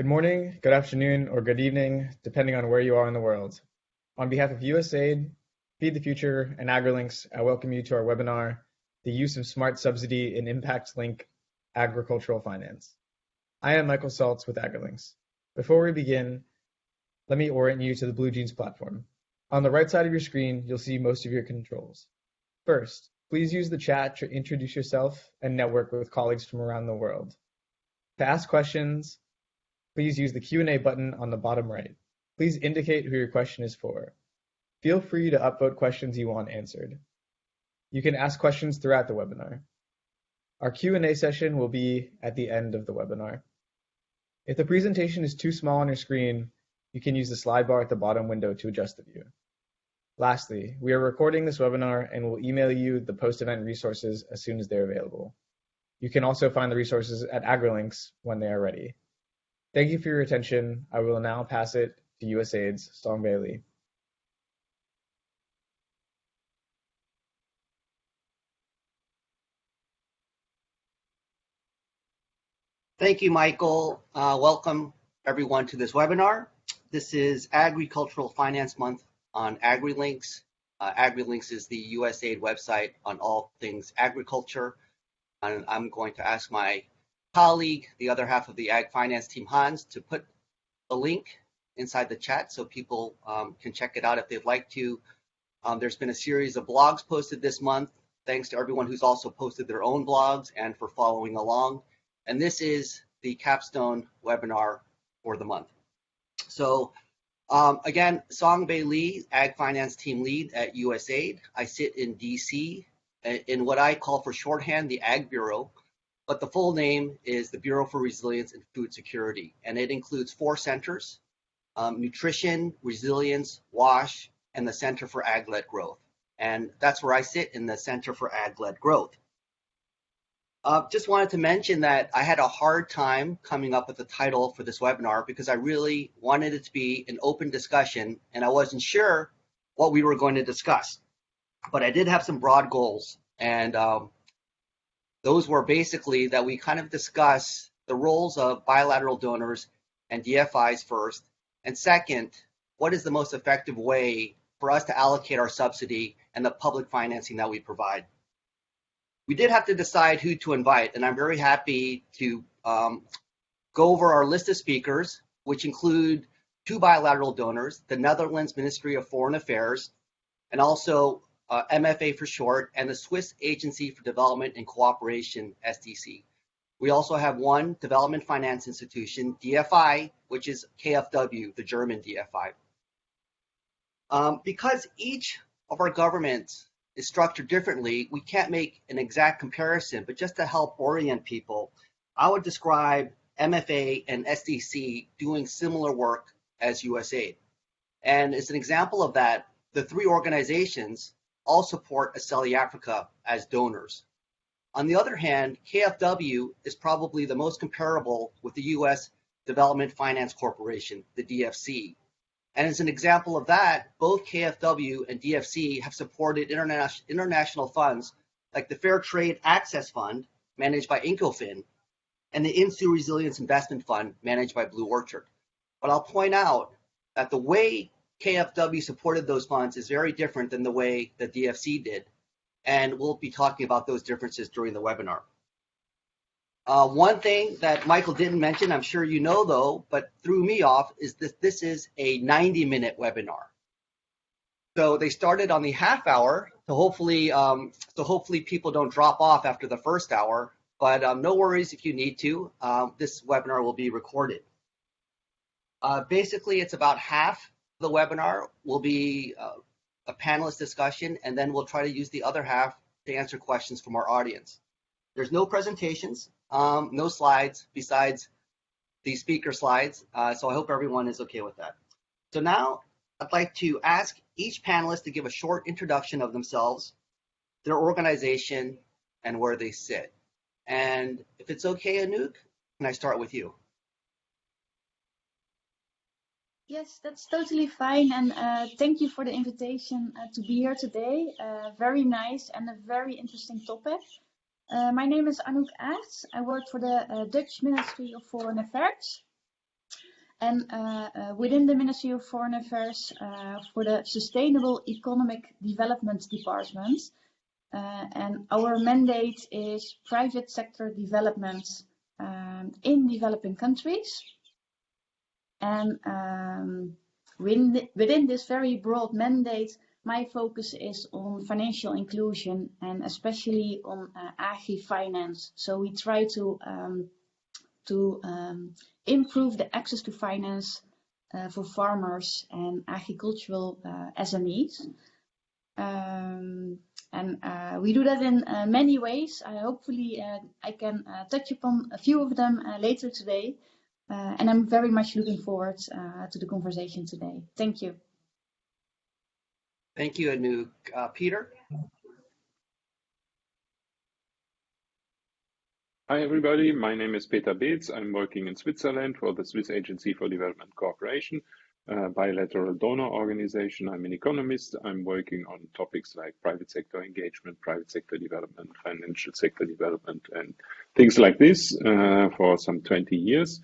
Good morning, good afternoon, or good evening, depending on where you are in the world. On behalf of USAID, Feed the Future, and AgriLinks, I welcome you to our webinar, The Use of Smart Subsidy in Impact Link Agricultural Finance. I am Michael Saltz with AgriLinks. Before we begin, let me orient you to the BlueJeans platform. On the right side of your screen, you'll see most of your controls. First, please use the chat to introduce yourself and network with colleagues from around the world. To ask questions, please use the Q&A button on the bottom right. Please indicate who your question is for. Feel free to upvote questions you want answered. You can ask questions throughout the webinar. Our Q&A session will be at the end of the webinar. If the presentation is too small on your screen, you can use the slide bar at the bottom window to adjust the view. Lastly, we are recording this webinar and will email you the post-event resources as soon as they're available. You can also find the resources at AgriLinks when they are ready. Thank you for your attention. I will now pass it to USAID's Song Bailey. Thank you, Michael. Uh, welcome everyone to this webinar. This is Agricultural Finance Month on AgriLinks. Uh, AgriLinks is the USAID website on all things agriculture. And I'm going to ask my colleague, the other half of the Ag Finance team, Hans, to put a link inside the chat so people um, can check it out if they'd like to. Um, there's been a series of blogs posted this month. Thanks to everyone who's also posted their own blogs and for following along. And this is the capstone webinar for the month. So um, again, Songbay Lee, Ag Finance Team Lead at USAID. I sit in DC in what I call for shorthand the Ag Bureau, but the full name is the Bureau for Resilience and Food Security. And it includes four centers, um, nutrition, resilience, WASH, and the Center for Ag-led Growth. And that's where I sit in the Center for Ag-led Growth. Uh, just wanted to mention that I had a hard time coming up with the title for this webinar because I really wanted it to be an open discussion and I wasn't sure what we were going to discuss. But I did have some broad goals and um, those were basically that we kind of discuss the roles of bilateral donors and DFIs first, and second, what is the most effective way for us to allocate our subsidy and the public financing that we provide? We did have to decide who to invite, and I'm very happy to um, go over our list of speakers, which include two bilateral donors, the Netherlands Ministry of Foreign Affairs, and also uh, MFA for short, and the Swiss Agency for Development and Cooperation, SDC. We also have one development finance institution, DFI, which is KfW, the German DFI. Um, because each of our governments is structured differently, we can't make an exact comparison, but just to help orient people, I would describe MFA and SDC doing similar work as USAID. And as an example of that, the three organizations all support Aceli Africa as donors. On the other hand, KfW is probably the most comparable with the US Development Finance Corporation, the DFC, and as an example of that, both KfW and DFC have supported international, international funds like the Fair Trade Access Fund, managed by Incofin, and the InsuResilience Investment Fund, managed by Blue Orchard. But I'll point out that the way KfW supported those funds is very different than the way the DFC did. And we'll be talking about those differences during the webinar. Uh, one thing that Michael didn't mention, I'm sure you know though, but threw me off, is that this is a 90 minute webinar. So they started on the half hour to hopefully, um, so hopefully people don't drop off after the first hour, but um, no worries if you need to, um, this webinar will be recorded. Uh, basically, it's about half the webinar will be uh, a panelist discussion, and then we'll try to use the other half to answer questions from our audience. There's no presentations, um, no slides besides the speaker slides. Uh, so I hope everyone is okay with that. So now I'd like to ask each panelist to give a short introduction of themselves, their organization, and where they sit. And if it's okay, Anouk, can I start with you? Yes, that's totally fine. And uh, thank you for the invitation uh, to be here today. Uh, very nice and a very interesting topic. Uh, my name is Anouk Aerts. I work for the uh, Dutch Ministry of Foreign Affairs. and uh, within the Ministry of Foreign Affairs for the Sustainable Economic Development Department. And our mandate is private sector development um, in developing countries. And um, within, within this very broad mandate, my focus is on financial inclusion and especially on uh, agri-finance. So we try to um, to um, improve the access to finance uh, for farmers and agricultural uh, SMEs. Um, and uh, we do that in uh, many ways. hopefully, uh, I can touch upon a few of them later today. Uh, and I'm very much looking forward uh, to the conversation today. Thank you. Thank you, Anouk. Uh, Peter? Hi, everybody. My name is Peter Beez. I'm working in Switzerland for the Swiss Agency for Development Cooperation, a bilateral donor organization. I'm an economist. I'm working on topics like private sector engagement, private sector development, financial sector development, and things like this uh, for some 20 years.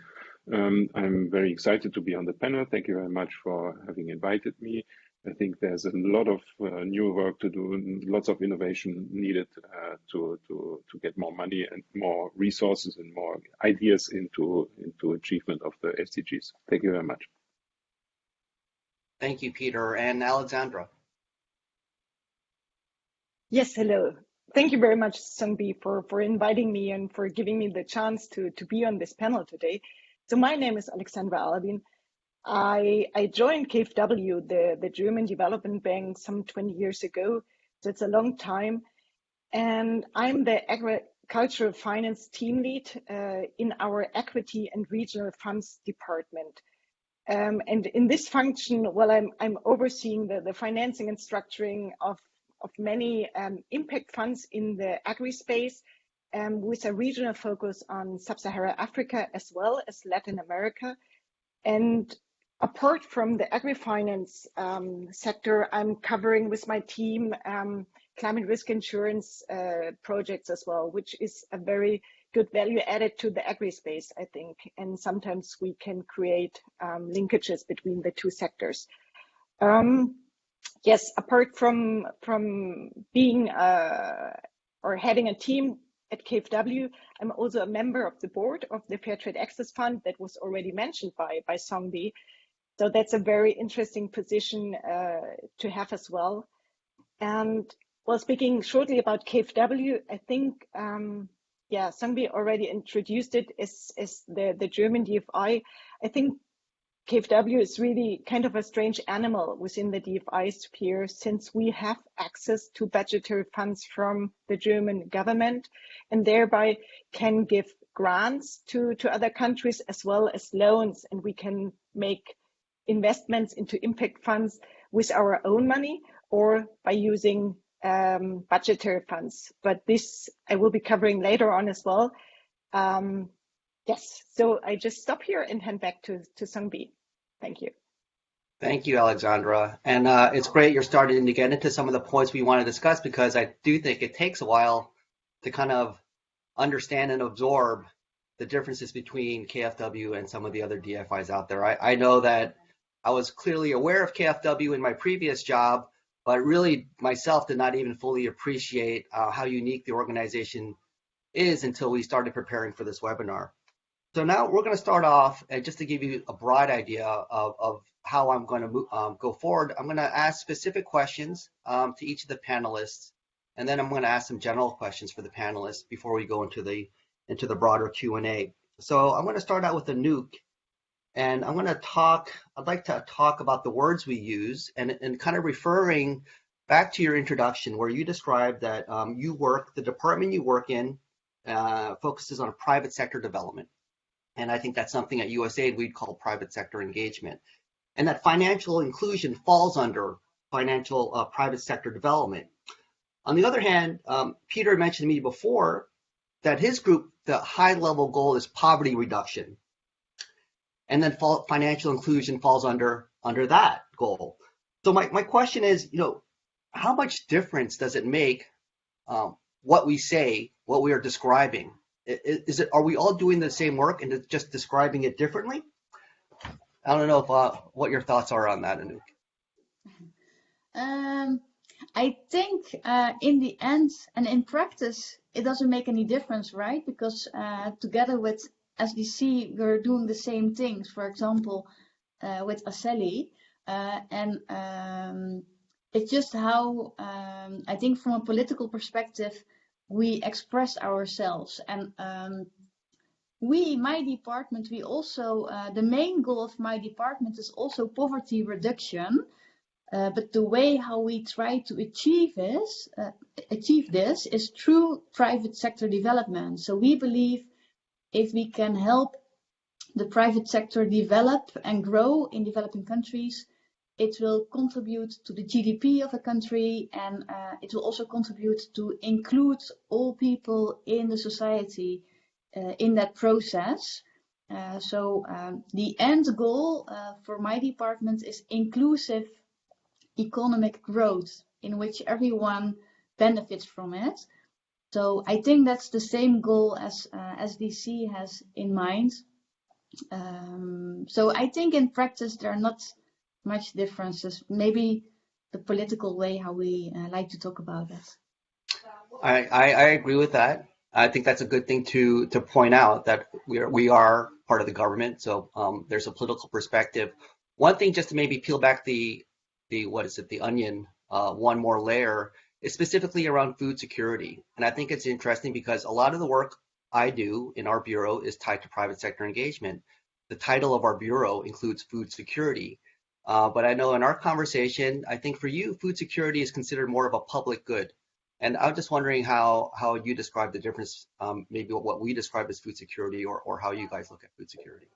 Um, I'm very excited to be on the panel. Thank you very much for having invited me. I think there's a lot of uh, new work to do, and lots of innovation needed uh, to, to, to get more money and more resources and more ideas into, into achievement of the SDGs. Thank you very much. Thank you, Peter. And Alexandra. Yes, hello. Thank you very much, Sungbi, for, for inviting me and for giving me the chance to, to be on this panel today. So my name is Alexandra Albin. I, I joined KfW, the, the German Development Bank, some 20 years ago. So it's a long time. And I'm the agricultural finance team lead uh, in our equity and regional funds department. Um, and in this function, well, I'm, I'm overseeing the, the financing and structuring of, of many um, impact funds in the agri space um, with a regional focus on sub-Saharan Africa as well as Latin America. And apart from the agri-finance um, sector, I'm covering with my team um, climate risk insurance uh, projects as well, which is a very good value added to the agri space, I think. And sometimes we can create um, linkages between the two sectors. Um, yes, apart from from being uh, or having a team at KfW, I'm also a member of the board of the Fair Trade Access Fund that was already mentioned by by Songbi. So that's a very interesting position uh, to have as well. And well, speaking shortly about KfW, I think, um, yeah, Sangbi already introduced it as, as the, the German DFI. I think KfW is really kind of a strange animal within the DFI sphere since we have access to budgetary funds from the German government and thereby can give grants to, to other countries as well as loans and we can make investments into impact funds with our own money or by using um, budgetary funds. But this I will be covering later on as well. Um, yes, so I just stop here and hand back to, to Sungbi. Thank you. Thank you, Alexandra. And uh, it's great you're starting to get into some of the points we want to discuss because I do think it takes a while to kind of understand and absorb the differences between KFW and some of the other DFIs out there. I, I know that I was clearly aware of KFW in my previous job, but really myself did not even fully appreciate uh, how unique the organization is until we started preparing for this webinar. So now we're going to start off, and just to give you a broad idea of, of how I'm going to um, go forward, I'm going to ask specific questions um, to each of the panelists, and then I'm going to ask some general questions for the panelists before we go into the into the broader Q&A. So I'm going to start out with Anouk, and I'm going to talk, I'd like to talk about the words we use and, and kind of referring back to your introduction where you described that um, you work, the department you work in uh, focuses on private sector development. And I think that's something at USAID we'd call private sector engagement. And that financial inclusion falls under financial uh, private sector development. On the other hand, um, Peter mentioned to me before that his group, the high level goal is poverty reduction and then financial inclusion falls under under that goal. So my, my question is, you know, how much difference does it make um, what we say, what we are describing? Is, it are we all doing the same work and just describing it differently? I don't know if uh, what your thoughts are on that, Anouk. Um, I think uh, in the end and in practice, it doesn't make any difference, right? Because uh, together with SDC, we're doing the same things. For example, uh, with Aceli, uh, and um, it's just how um, I think from a political perspective we express ourselves. And um, we my department we also uh, the main goal of my department is also poverty reduction. Uh, but the way how we try to achieve this uh, achieve this is through private sector development. So we believe if we can help the private sector develop and grow in developing countries it will contribute to the GDP of a country and uh, it will also contribute to include all people in the society uh, in that process. Uh, so um, the end goal uh, for my department is inclusive economic growth in which everyone benefits from it. So I think that's the same goal as uh, SDC has in mind. Um, so I think in practice there are not much differences. Maybe the political way how we uh, like to talk about it. I, I, I agree with that. I think that's a good thing to to point out that we are we are part of the government, so um, there's a political perspective. One thing, just to maybe peel back the the what is it, the onion, uh, one more layer, is specifically around food security, and I think it's interesting because a lot of the work I do in our bureau is tied to private sector engagement. The title of our bureau includes food security, uh, but I know in our conversation, I think for you, food security is considered more of a public good. And I'm just wondering how how you describe the difference, um, maybe what we describe as food security, or or how you guys look at food security.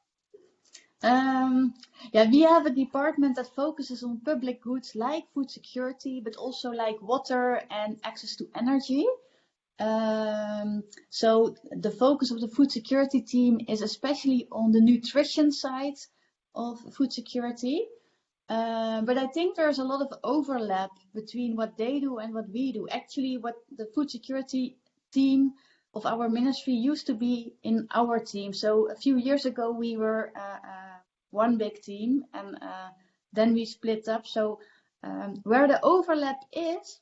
Um, yeah, we have a department that focuses on public goods like food security, but also like water and access to energy. Um, so the focus of the food security team is especially on the nutrition side of food security. Uh, but I think there's a lot of overlap between what they do and what we do. Actually, what the food security team of our ministry used to be in our team. So a few years ago, we were uh, uh, one big team and uh, then we split up. So um, where the overlap is,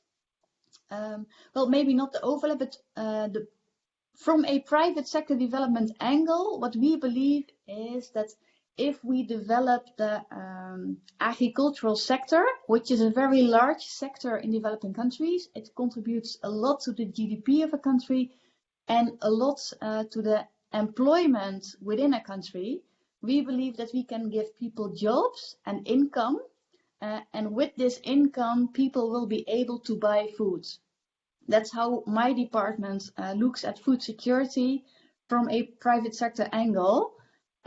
um, well, maybe not the overlap, but uh, the, from a private sector development angle, what we believe is that if we develop the um, agricultural sector, which is a very large sector in developing countries, it contributes a lot to the GDP of a country and a lot uh, to the employment within a country. We believe that we can give people jobs and income, uh, and with this income, people will be able to buy food. That's how my department uh, looks at food security from a private sector angle.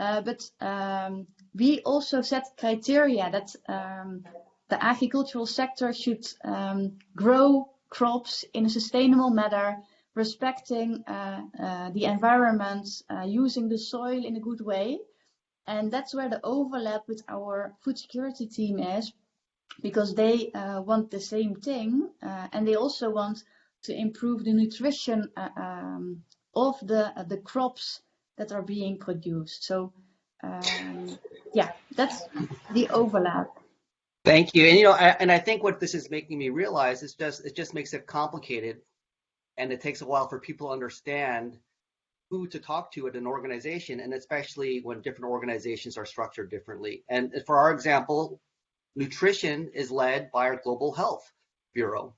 Uh, but um, we also set criteria that um, the agricultural sector should um, grow crops in a sustainable manner, respecting uh, uh, the environment, uh, using the soil in a good way. And that's where the overlap with our food security team is, because they uh, want the same thing, uh, and they also want to improve the nutrition um, of the the crops that are being produced. So um, yeah, that's the overlap. Thank you. And you know, I, and I think what this is making me realize is just it just makes it complicated, and it takes a while for people to understand who to talk to at an organization, and especially when different organizations are structured differently. And for our example, nutrition is led by our Global Health Bureau.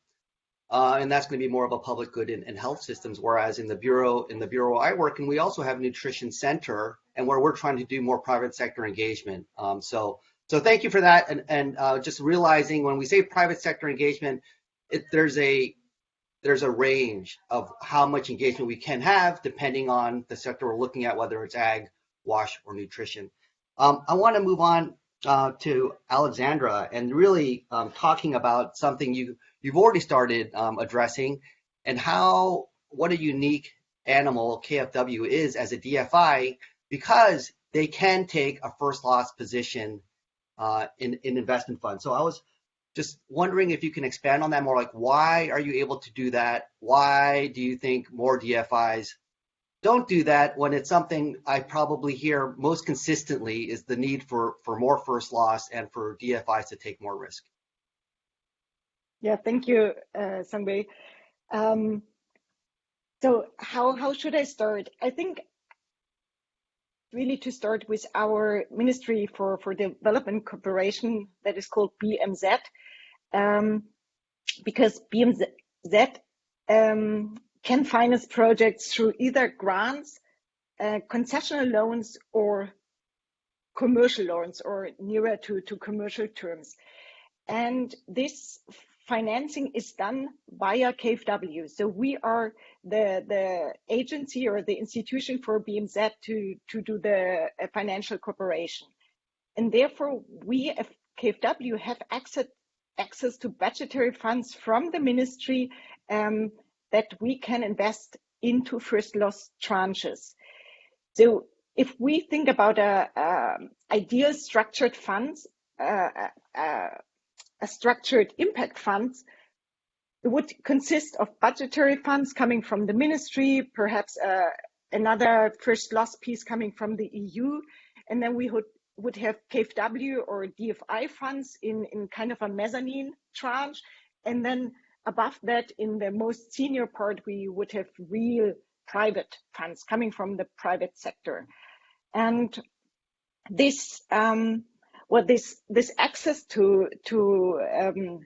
Uh, and that's going to be more of a public good in, health systems. Whereas in the bureau, in the bureau I work in, we also have a nutrition center, and where we're trying to do more private sector engagement. Um, so, so thank you for that, and and uh, just realizing when we say private sector engagement, it, there's a there's a range of how much engagement we can have depending on the sector we're looking at, whether it's ag, wash, or nutrition. Um, I want to move on uh, to Alexandra and really um, talking about something you you've already started um, addressing and how what a unique animal KFW is as a DFI because they can take a first loss position uh, in, in investment funds. So I was just wondering if you can expand on that more like why are you able to do that? Why do you think more DFIs don't do that when it's something I probably hear most consistently is the need for, for more first loss and for DFIs to take more risk. Yeah, thank you, uh, Sangwei. Um, so how, how should I start? I think really to start with our Ministry for, for Development Cooperation that is called BMZ, um, because BMZ um, can finance projects through either grants, uh, concessional loans, or commercial loans, or nearer to, to commercial terms. And this financing is done via KfW. So we are the, the agency or the institution for BMZ to, to do the uh, financial cooperation. And therefore, we at KfW have access, access to budgetary funds from the ministry um, that we can invest into first loss tranches. So if we think about a, a ideal structured funds, uh, uh, a structured impact funds, would consist of budgetary funds coming from the ministry, perhaps uh, another first loss piece coming from the EU, and then we would would have KfW or DFI funds in, in kind of a mezzanine tranche, and then above that, in the most senior part, we would have real private funds coming from the private sector. And this, um, well, this, this access to, to um,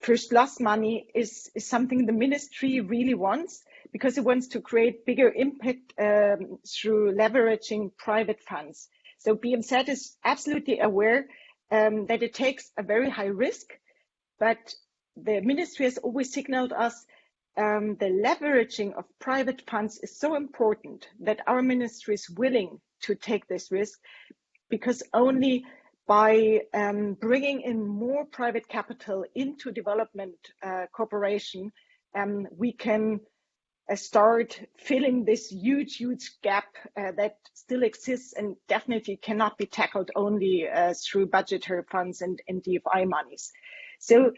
first loss money is, is something the ministry really wants because it wants to create bigger impact um, through leveraging private funds. So BMZ is absolutely aware um, that it takes a very high risk, but the ministry has always signaled us um, the leveraging of private funds is so important that our ministry is willing to take this risk because only by um, bringing in more private capital into development uh, cooperation, um, we can uh, start filling this huge, huge gap uh, that still exists and definitely cannot be tackled only uh, through budgetary funds and, and DFI monies. So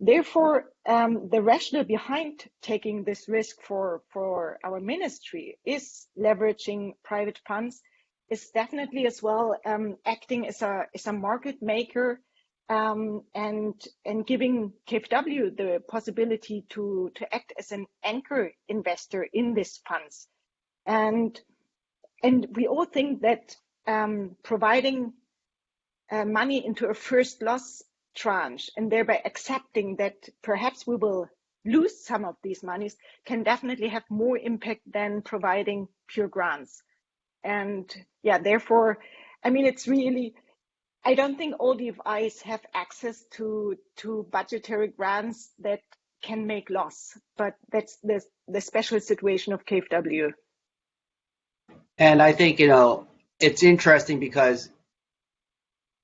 Therefore, um, the rationale behind taking this risk for, for our ministry is leveraging private funds, is definitely as well um, acting as a, as a market maker um, and, and giving KfW the possibility to, to act as an anchor investor in these funds. And, and we all think that um, providing uh, money into a first loss tranche and thereby accepting that perhaps we will lose some of these monies can definitely have more impact than providing pure grants. And yeah, therefore, I mean, it's really, I don't think all DFIs have access to, to budgetary grants that can make loss, but that's the, the special situation of KfW. And I think, you know, it's interesting because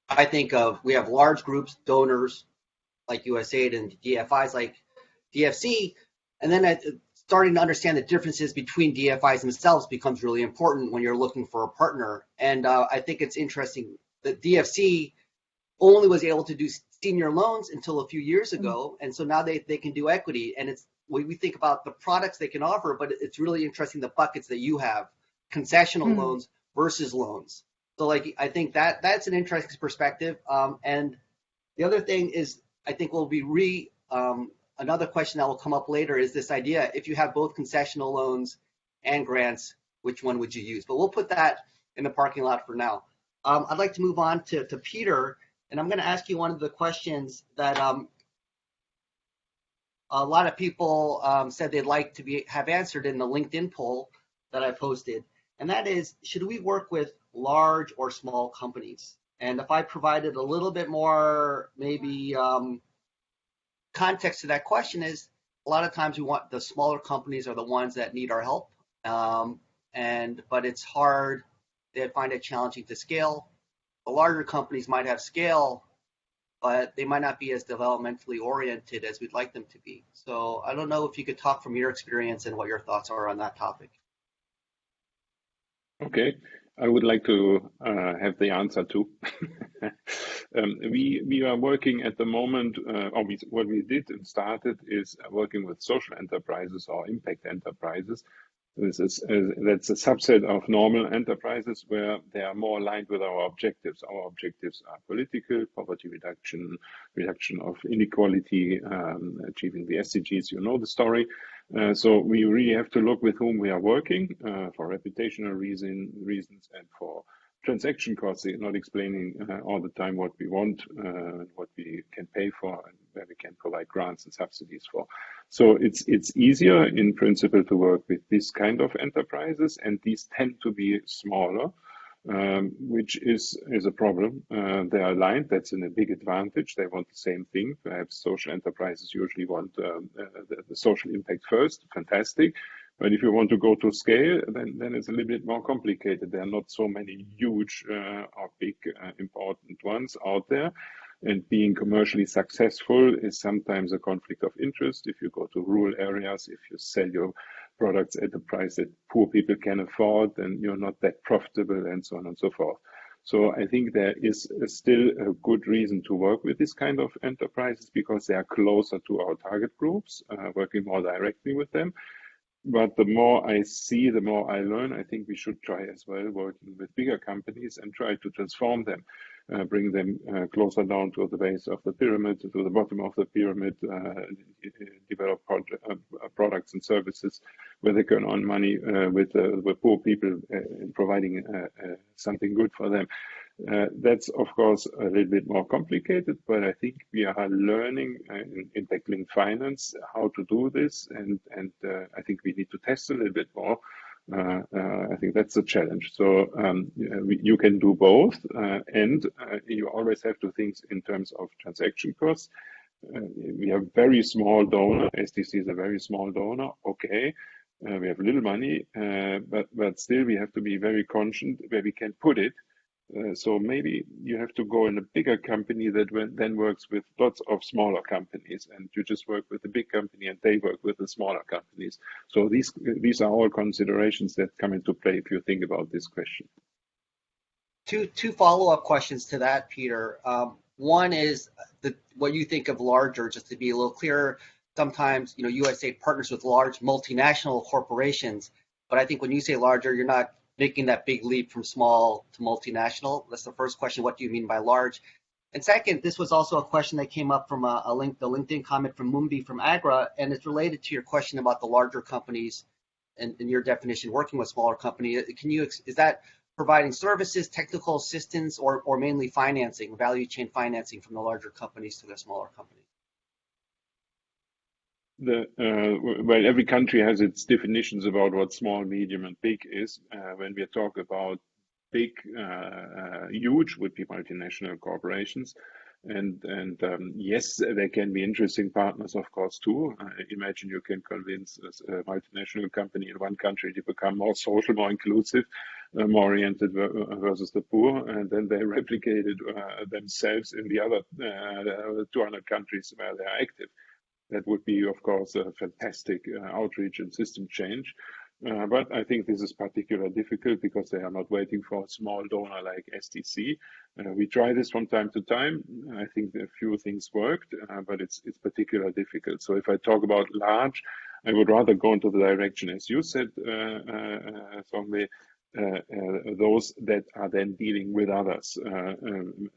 I think of we have large groups, donors like USAID and DFIs like DFC, and then I, starting to understand the differences between DFIs themselves becomes really important when you're looking for a partner. And uh, I think it's interesting that DFC only was able to do senior loans until a few years mm-hmm. ago, and so now they, they can do equity. And it's when we think about the products they can offer, but it's really interesting the buckets that you have: concessional mm-hmm. loans versus loans. So like I think that that's an interesting perspective. Um, and the other thing is I think we'll be re um, another question that will come up later is this idea if you have both concessional loans and grants, which one would you use? But we'll put that in the parking lot for now. Um, I'd like to move on to, to Peter, and I'm going to ask you one of the questions that um, a lot of people um, said they'd like to be have answered in the LinkedIn poll that I posted, and that is, should we work with large or small companies. And if I provided a little bit more, maybe um, context to that question is a lot of times we want the smaller companies are the ones that need our help. Um, and but it's hard. They find it challenging to scale. The larger companies might have scale, but they might not be as developmentally oriented as we'd like them to be. So I don't know if you could talk from your experience and what your thoughts are on that topic. Okay, I would like to uh, have the answer too. um, we we are working at the moment, uh, or we, what we did and started is working with social enterprises or impact enterprises This is, uh, that's a subset of normal enterprises where they are more aligned with our objectives. Our objectives are political, poverty reduction, reduction of inequality, um, achieving the SDGs. You know the story. Uh, so we really have to look with whom we are working uh, for reputational reason, reasons and for transaction costs, not explaining uh, all the time what we want, uh, what we can pay for, and where we can provide grants and subsidies for. So it's it's easier in principle to work with this kind of enterprises, and these tend to be smaller, um, which is is a problem. Uh, they are aligned. That's in a big advantage. They want the same thing. Perhaps social enterprises usually want um, uh, the, the social impact first. Fantastic. But if you want to go to scale, then, then it's a little bit more complicated. There are not so many huge uh, or big uh, important ones out there. And being commercially successful is sometimes a conflict of interest. If you go to rural areas, if you sell your products at a price that poor people can afford, then you're not that profitable and so on and so forth. So I think there is still a good reason to work with this kind of enterprises because they are closer to our target groups, uh, working more directly with them but the more I see, the more I learn. I think we should try as well working with bigger companies and try to transform them, uh, bring them uh, closer down to the base of the pyramid, to the bottom of the pyramid, uh, develop uh, products and services where they can earn money uh, with uh, with poor people, providing something good for them. Uh, that's of course a little bit more complicated, but I think we are learning uh, in, in, tackling finance how to do this, and and uh, I think we need to test a little bit more. Uh, uh, I think that's a challenge. So um, you can do both, uh, and you always have to think in terms of transaction costs. we have very small donor. SDC is a very small donor. Okay. We have little money, but but still we have to be very conscious where we can put it uh, so maybe you have to go in a bigger company that then works with lots of smaller companies, and you just work with a big company and they work with the smaller companies. So these these are all considerations that come into play if you think about this question. Two two follow up questions to that, Peter. Um, one is the what you think of larger, just to be a little clearer. Sometimes you know USAID partners with large multinational corporations, but I think when you say larger, you're not making that big leap from small to multinational? That's the first question. What do you mean by large? And second, this was also a question that came up from a, a link, the LinkedIn comment from Mumbi from Agra, and it's related to your question about the larger companies and, and your definition working with smaller companies. Can you, is that providing services, technical assistance, or, or mainly financing, value chain financing from the larger companies to the smaller companies? The uh, well, every country has its definitions about what small, medium, and big is. Uh, when we talk about big, uh, uh huge would be multinational corporations, and and um, yes, they can be interesting partners, of course, too. imagine you can convince a multinational company in one country to become more social, more inclusive, uh, more oriented versus the poor, and then they replicated uh, themselves in the other 200 countries where they are active. That would be, of course, a fantastic uh, outreach and system change. Uh, but I think this is particularly difficult because they are not waiting for a small donor like SDC. Uh, we try this from time to time. I think a few things worked, uh, but it's it's particularly difficult. So if I talk about large, I would rather go into the direction, as you said, uh, uh, uh, uh, those that are then dealing with others. Uh, um,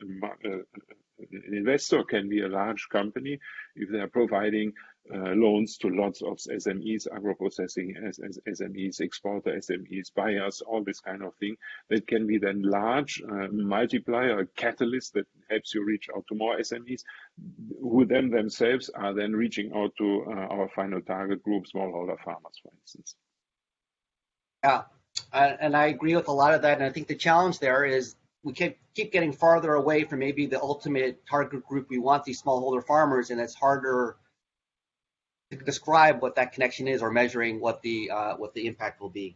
an investor can be a large company if they are providing uh, loans to lots of SMEs, agro-processing SMEs, exporter SMEs, buyers, all this kind of thing. That can be then large uh, multiplier, a catalyst that helps you reach out to more SMEs, who then themselves are then reaching out to uh, our final target group, smallholder farmers, for instance. Yeah, and I agree with a lot of that. And I think the challenge there is we keep keep getting farther away from maybe the ultimate target group we want these smallholder farmers, and it's harder to describe what that connection is or measuring what the uh, what the impact will be.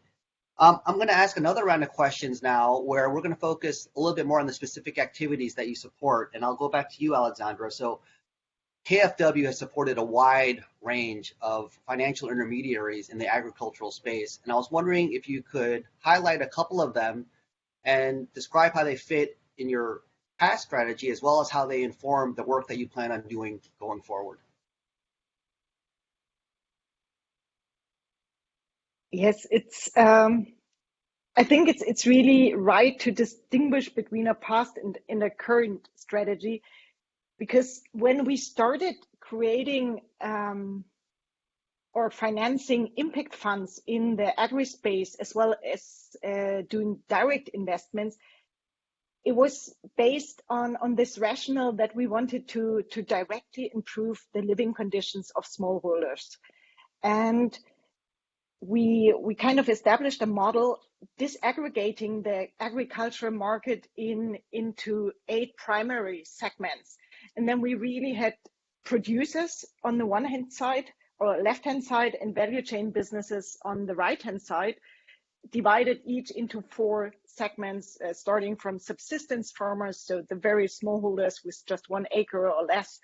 Um, I'm going to ask another round of questions now, where we're going to focus a little bit more on the specific activities that you support, and I'll go back to you, Alexandra. So KFW has supported a wide range of financial intermediaries in the agricultural space, and I was wondering if you could highlight a couple of them and describe how they fit in your past strategy as well as how they inform the work that you plan on doing going forward. Yes, it's. Um, I think it's it's really right to distinguish between a past and, and a current strategy, because when we started creating um, or financing impact funds in the agri space as well as uh, doing direct investments, it was based on, on this rationale that we wanted to, to directly improve the living conditions of smallholders. And we, we kind of established a model disaggregating the agricultural market in, into eight primary segments. And then we really had producers on the one hand side or left hand side and value chain businesses on the right hand side divided each into four segments, uh, starting from subsistence farmers, so the very smallholders with just one acre or less,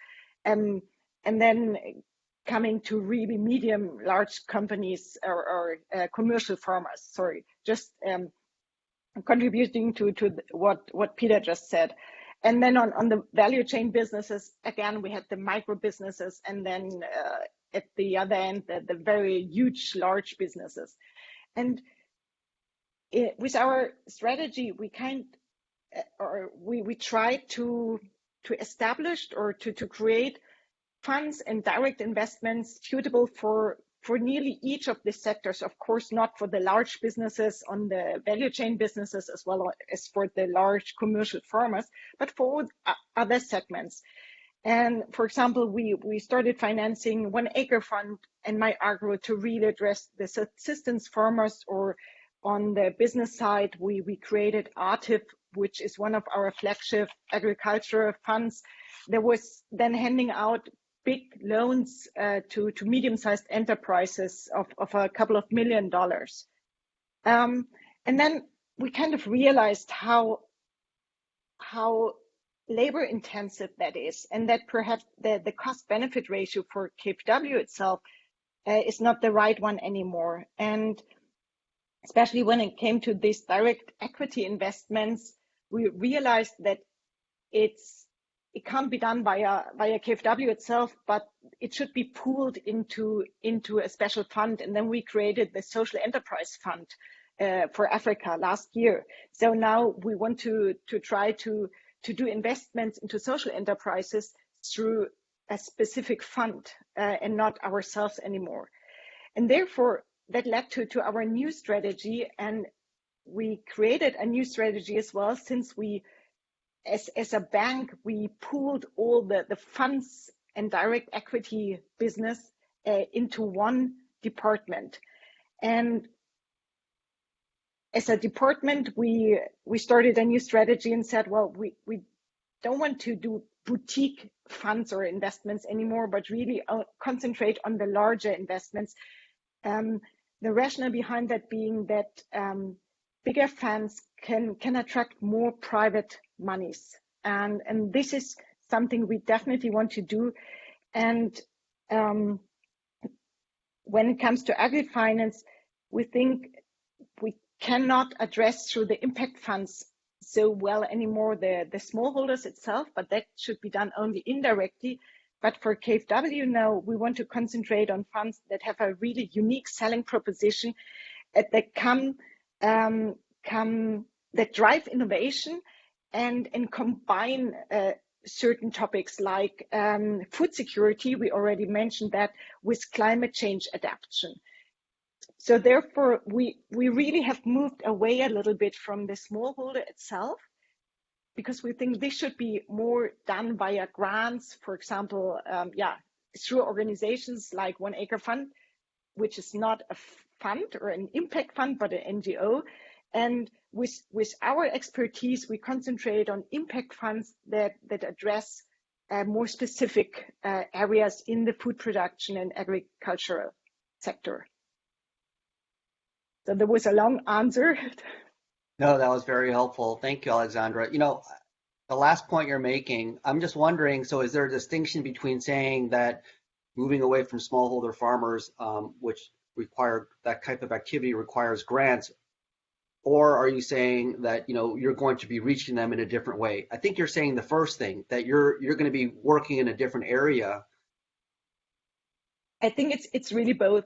um, and then coming to really medium, large companies or, or uh, commercial farmers. Sorry, just um, contributing to to what what Peter just said. And then on, on the value chain businesses, again, we had the micro businesses, and then uh, at the other end, the, the very huge, large businesses. And it, with our strategy, we kind uh, or we we try to to establish or to to create funds and direct investments suitable for for nearly each of the sectors. Of course, not for the large businesses on the value chain businesses as well as for the large commercial farmers, but for other segments. And for example, we, we started financing one acre fund and My Agro to really address the subsistence farmers or on the business side, we, we created AATIF, which is one of our flagship agricultural funds that was then handing out big loans uh, to, to medium-sized enterprises of, of a couple of million dollars. Um, and then we kind of realized how, how labor intensive that is, and that perhaps the, the cost benefit ratio for KfW itself uh, is not the right one anymore. And especially when it came to these direct equity investments, we realized that it's it can't be done via via KfW itself, but it should be pooled into into a special fund. And then we created the social enterprise fund uh, for Africa last year. So now we want to to try to to do investments into social enterprises through a specific fund uh, and not ourselves anymore. And therefore, that led to, to our new strategy and we created a new strategy as well since we as, as a bank we pooled all the, the funds and direct equity business uh, into one department. And as a department we we started a new strategy and said well we we don't want to do boutique funds or investments anymore but really uh, concentrate on the larger investments. Um, the rationale behind that being that um, bigger funds can can attract more private monies, and and this is something we definitely want to do. And um, when it comes to agri-finance, we think we cannot address through the impact funds so well anymore the the smallholders itself, but that should be done only indirectly but for KfW now, we want to concentrate on funds that have a really unique selling proposition that come, um, come that drive innovation and, and combine uh, certain topics like um, food security, we already mentioned that, with climate change adaptation. So therefore, we, we really have moved away a little bit from the smallholder itself because we think this should be more done via grants, for example, um, yeah, through organizations like One Acre Fund, which is not a fund or an impact fund, but an NGO. And with, with our expertise, we concentrate on impact funds that, that address uh, more specific uh, areas in the food production and agricultural sector. So there was a long answer. No, that was very helpful. Thank you, Alexandra. You know, the last point you're making, I'm just wondering, so is there a distinction between saying that moving away from smallholder farmers, um, which require that type of activity requires grants, or are you saying that you know you're going to be reaching them in a different way? I think you're saying the first thing that you're you're going to be working in a different area. I think it's it's really both.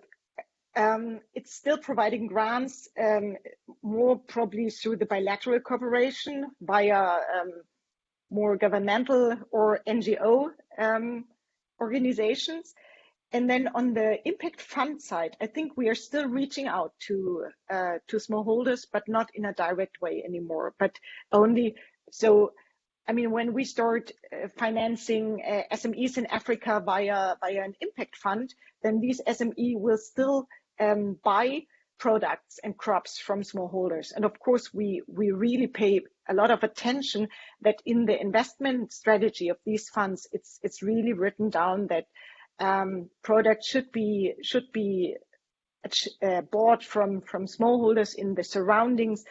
um, it's still providing grants um, more probably through the bilateral cooperation via um, more governmental or NGO um, organizations. And then on the impact fund side, I think we are still reaching out to uh, to smallholders, but not in a direct way anymore, but only so. I mean, when we start uh, financing uh, SMEs in Africa via via an impact fund, then these SME will still um, buy products and crops from smallholders. And of course, we, we really pay a lot of attention that in the investment strategy of these funds, it's, it's really written down that um, products should be, should be uh, bought from, from smallholders in the surroundings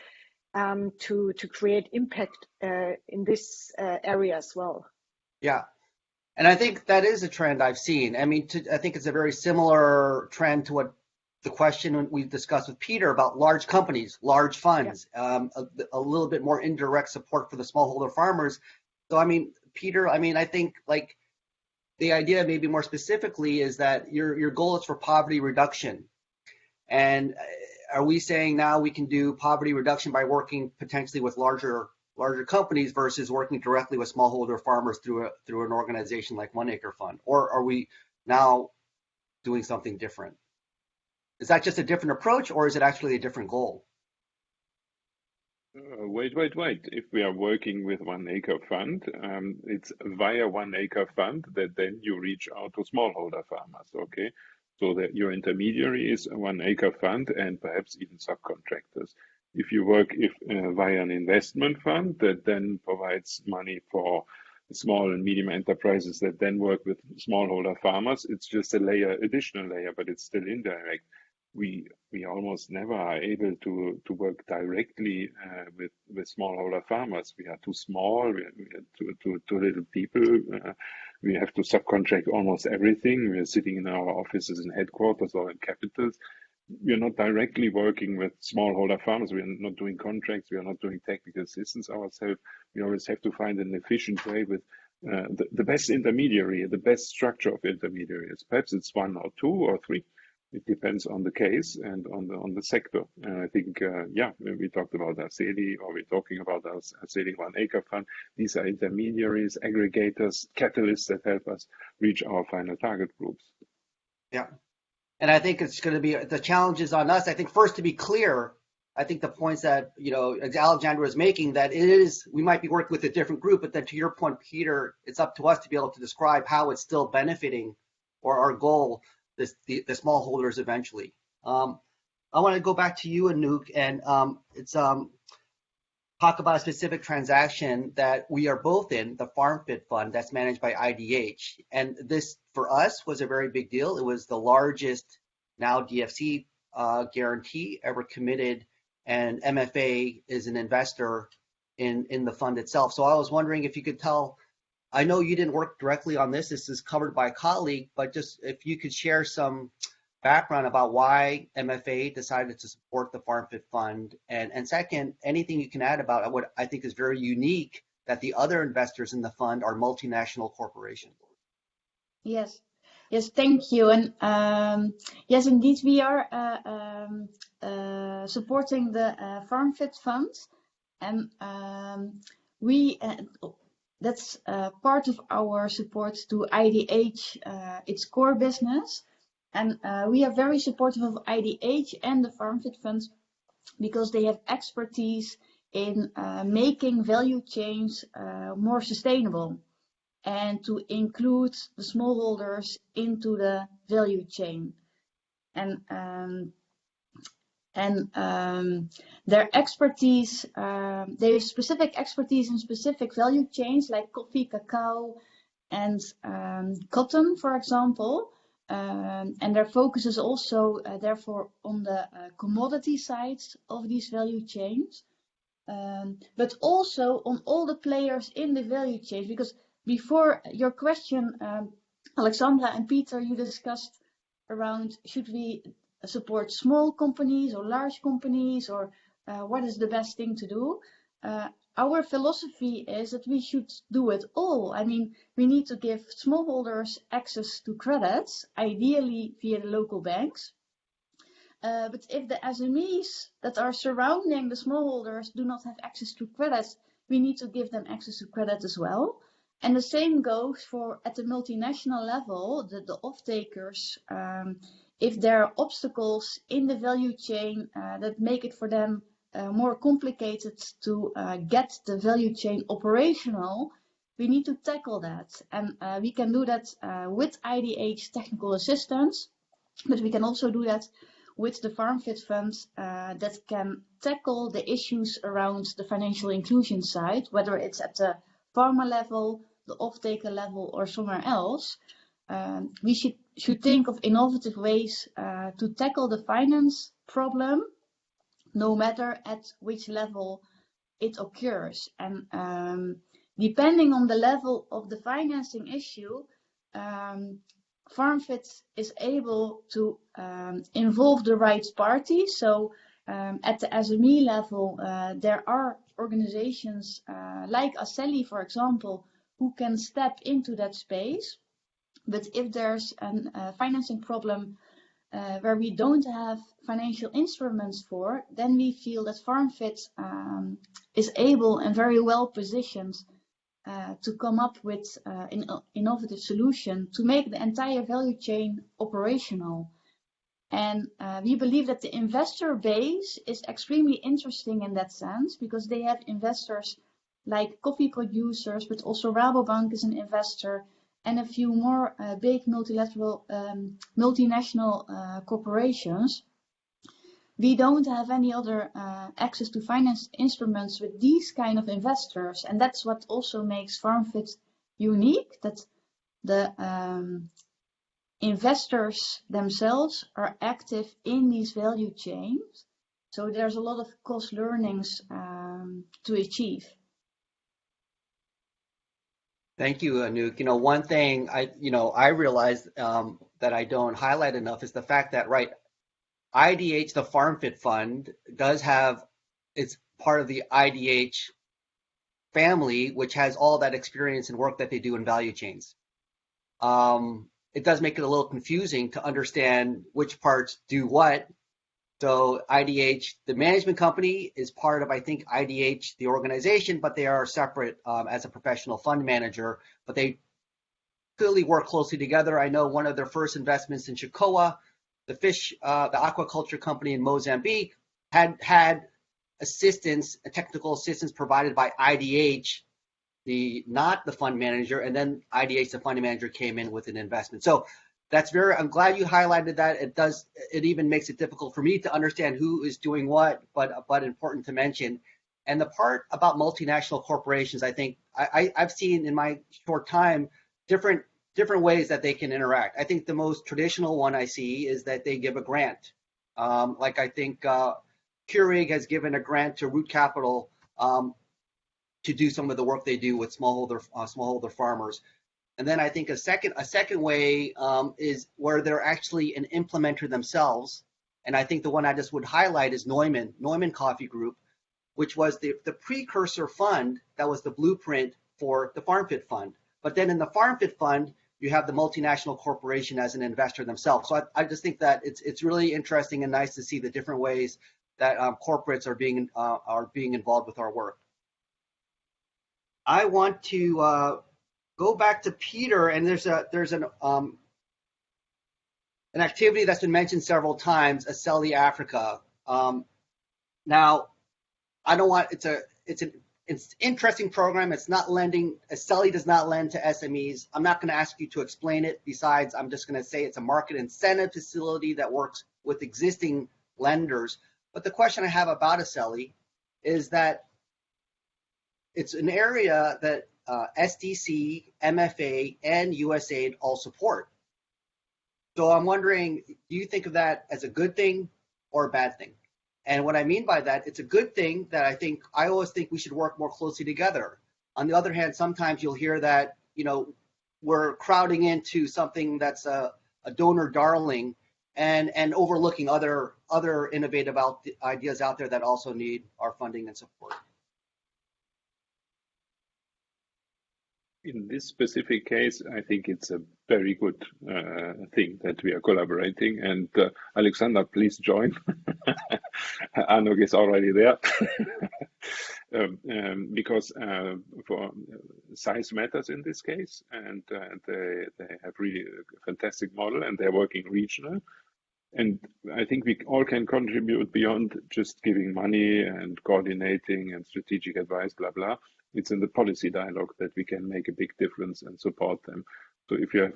um, to, to create impact uh, in this uh, area as well. Yeah, and I think that is a trend I've seen. I mean, to, I think it's a very similar trend to what the question we discussed with Peter about large companies, large funds, yeah. um, a, a, little bit more indirect support for the smallholder farmers. So, I mean, Peter, I mean, I think like the idea maybe more specifically is that your your goal is for poverty reduction. And uh, are we saying now we can do poverty reduction by working potentially with larger larger companies versus working directly with smallholder farmers through a through an organization like One Acre Fund, or are we now doing something different? Is that just a different approach or is it actually a different goal? Uh, wait, wait, wait. If we are working with One Acre Fund, um, it's via One Acre Fund that then you reach out to smallholder farmers, okay? So that your intermediary is One Acre Fund and perhaps even subcontractors. If you work if uh, via an investment fund that then provides money for small and medium enterprises that then work with smallholder farmers, it's just a layer, additional layer, but it's still indirect we we almost never are able to to work directly uh, with with smallholder farmers. We are too small. We are, too, too, too little people. Uh, we have to subcontract almost everything. We are sitting in our offices in headquarters or in capitals. We are not directly working with smallholder farmers. We are not doing contracts. We are not doing technical assistance ourselves. We always have to find an efficient way with uh, the, the best intermediary, the best structure of intermediaries. Perhaps it's one or two or three it depends on the case and on the on the sector. And I think, uh, yeah, we talked about Aceli or we're talking about Aceli One Acre Fund. These are intermediaries, aggregators, catalysts that help us reach our final target groups. Yeah. And I think it's going to be the challenges on us. I think first to be clear, I think the points that you know Alexandra is making that it is we might be working with a different group, but then to your point, Peter, it's up to us to be able to describe how it's still benefiting or our goal the, the, smallholders eventually. Um, I want to go back to you, Anouk, and um, it's um, talk about a specific transaction that we are both in, the FarmFit Fund that's managed by IDH. And this, for us, was a very big deal. It was the largest now DFC uh, guarantee ever committed, and MFA is an investor in, in the fund itself. So I was wondering if you could tell I know you didn't work directly on this. This is covered by a colleague, but just if you could share some background about why MFA decided to support the Farm FarmFit Fund, and and second, anything you can add about what I think is very unique that the other investors in the fund are multinational corporations. Yes. Yes, thank you. And um, yes, indeed, we are uh, um, uh, supporting the uh, FarmFit Fund, and um, we uh, that's uh, part of our support to IDH, uh, its core business. And uh, we are very supportive of IDH and the FarmFit funds because they have expertise in uh, making value chains uh, more sustainable and to include the smallholders into the value chain. And um, and um, their expertise, um, have specific expertise in specific value chains like coffee, cacao, and um, cotton, for example. Um, and their focus is also, uh, therefore, on the uh, commodity sides of these value chains, um, but also on all the players in the value chain. Because before your question, um, Alexandra and Peter, you discussed around should we support small companies or large companies or uh, what is the best thing to do. Uh, our philosophy is that we should do it all. I mean, we need to give smallholders access to credits, ideally via the local banks. Uh, but if the SMEs that are surrounding the smallholders do not have access to credits, we need to give them access to credit as well. And the same goes for at the multinational level, the, the off-takers, um, if there are obstacles in the value chain uh, that make it for them uh, more complicated to uh, get the value chain operational, we need to tackle that. And uh, we can do that uh, with IDH technical assistance, but we can also do that with the FarmFit Fund uh, that can tackle the issues around the financial inclusion side, whether it's at the farmer level, the off-taker level, or somewhere else. Um, we should, should think of innovative ways uh, to tackle the finance problem, no matter at which level it occurs. And um, depending on the level of the financing issue, um, FarmFit is able to um, involve the right parties. So um, at the SME level, uh, there are organizations uh, like Aceli, for example, who can step into that space. But if there's a financing problem uh, where we don't have financial instruments for, then we feel that FarmFit um, is able and very well positioned uh, to come up with uh, an innovative solution to make the entire value chain operational. And uh, we believe that the investor base is extremely interesting in that sense because they have investors like coffee producers, but also Rabobank is an investor and a few more uh, big multilateral um, multinational uh, corporations we don't have any other uh, access to finance instruments with these kind of investors. And that's what also makes FarmFit unique, that the um, investors themselves are active in these value chains. So there's a lot of cost learnings um, to achieve. Thank you, Anouk. You know, one thing I, you know, I realize um, that I don't highlight enough is the fact that, right, IDH, the FarmFit Fund, does have it's part of the IDH family, which has all that experience and work that they do in value chains. Um, it does make it a little confusing to understand which parts do what. So IDH, the management company, is part of I think IDH, the organization, but they are separate um, as a professional fund manager. But they clearly work closely together. I know one of their first investments in Chicoa the fish, uh, the aquaculture company in Mozambique had had assistance, technical assistance provided by IDH, the not the fund manager, and then IDH, the fund manager, came in with an investment. So that's very. I'm glad you highlighted that. It does. It even makes it difficult for me to understand who is doing what, but but important to mention. And the part about multinational corporations, I think I, I, have seen in my short time different different ways that they can interact. I think the most traditional one I see is that they give a grant. Um, like I think uh, Keurig has given a grant to Root Capital um, to do some of the work they do with smallholder uh, smallholder farmers. And then I think a second a second way um, is where they're actually an implementer themselves. And I think the one I just would highlight is Neumann Neumann Coffee Group, which was the, the precursor fund that was the blueprint for the FarmFit Fund. But then in the FarmFit Fund, you have the multinational corporation as an investor themselves. So I, I just think that it's it's really interesting and nice to see the different ways that um, corporates are being uh, are being involved with our work. I want to uh, go back to Peter, and there's a there's an um, an activity that's been mentioned several times, Aceli Africa. Um, now, I don't want it's a it's an it's interesting program. It's not lending. Aceli does not lend to SMEs. I'm not going to ask you to explain it. Besides, I'm just going to say it's a market incentive facility that works with existing lenders. But the question I have about Aceli is that it's an area that uh, SDC, MFA, and USAID all support. So I'm wondering, do you think of that as a good thing or a bad thing? And what I mean by that, it's a good thing that I think I always think we should work more closely together. On the other hand, sometimes you'll hear that, you know, we're crowding into something that's a, a donor darling and and overlooking other other innovative out, ideas out there that also need our funding and support. In this specific case, I think it's a very good uh, thing that we are collaborating. And uh, Alexander, please join. Anouk is already there. um, um, because uh, for size matters in this case, and uh, they, they have really a fantastic model and they're working regional. And I think we all can contribute beyond just giving money and coordinating and strategic advice, blah, blah it's in the policy dialogue that we can make a big difference and support them. So if you have